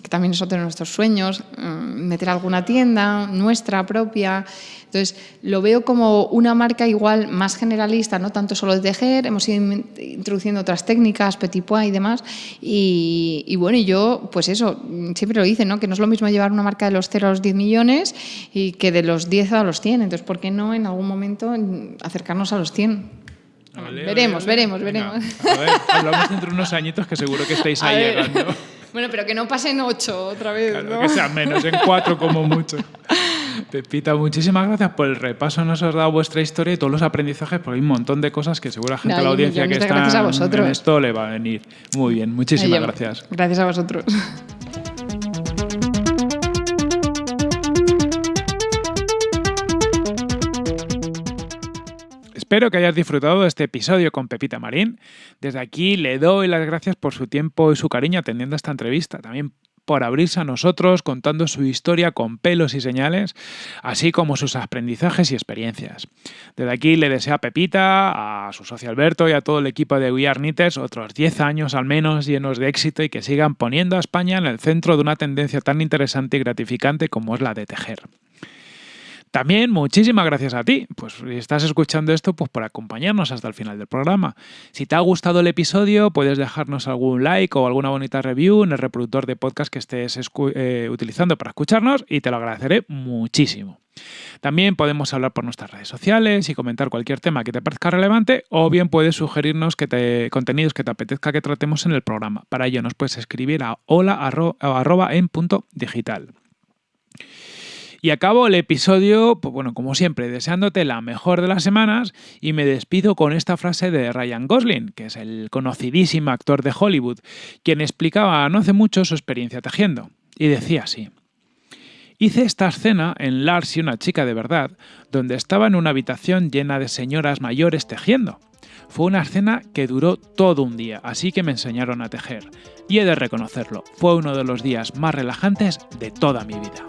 que también es otro de nuestros sueños, mm, meter alguna tienda nuestra propia. Entonces, lo veo como una marca igual más generalista, no tanto solo de tejer, hemos ido in- introduciendo otras técnicas, petit pois y demás. Y, y bueno, yo, pues eso, mm, siempre lo hice, ¿no? que no es lo mismo llevar una marca de los 0 a los 10 millones y que de los 10 a los 100. Entonces, ¿por qué no en algún momento mm, acercarnos a los 100?
Vale,
veremos,
vale,
veremos,
venga.
veremos.
A ver, hablamos dentro de unos añitos que seguro que estáis ahí llegando.
Bueno, pero que no pasen 8 otra vez,
Claro,
¿no?
que sean menos, en cuatro como mucho. Pepita, muchísimas gracias por el repaso. Nos has dado vuestra historia y todos los aprendizajes, porque hay un montón de cosas que seguro la gente de la audiencia que está en esto le va a venir muy bien. Muchísimas gracias.
Gracias a vosotros.
Espero que hayas disfrutado de este episodio con Pepita Marín. Desde aquí le doy las gracias por su tiempo y su cariño atendiendo esta entrevista. También por abrirse a nosotros contando su historia con pelos y señales, así como sus aprendizajes y experiencias. Desde aquí le deseo a Pepita, a su socio Alberto y a todo el equipo de We Are Knitters otros 10 años al menos llenos de éxito y que sigan poniendo a España en el centro de una tendencia tan interesante y gratificante como es la de tejer. También muchísimas gracias a ti, pues si estás escuchando esto, pues por acompañarnos hasta el final del programa. Si te ha gustado el episodio, puedes dejarnos algún like o alguna bonita review en el reproductor de podcast que estés eh, utilizando para escucharnos y te lo agradeceré muchísimo. También podemos hablar por nuestras redes sociales y comentar cualquier tema que te parezca relevante o bien puedes sugerirnos contenidos que te apetezca que tratemos en el programa. Para ello nos puedes escribir a hola arro- arroba en punto digital. Y acabo el episodio, pues bueno, como siempre, deseándote la mejor de las semanas y me despido con esta frase de Ryan Gosling, que es el conocidísimo actor de Hollywood, quien explicaba no hace mucho su experiencia tejiendo. Y decía así. Hice esta escena en Lars y una chica de verdad, donde estaba en una habitación llena de señoras mayores tejiendo. Fue una escena que duró todo un día, así que me enseñaron a tejer. Y he de reconocerlo, fue uno de los días más relajantes de toda mi vida.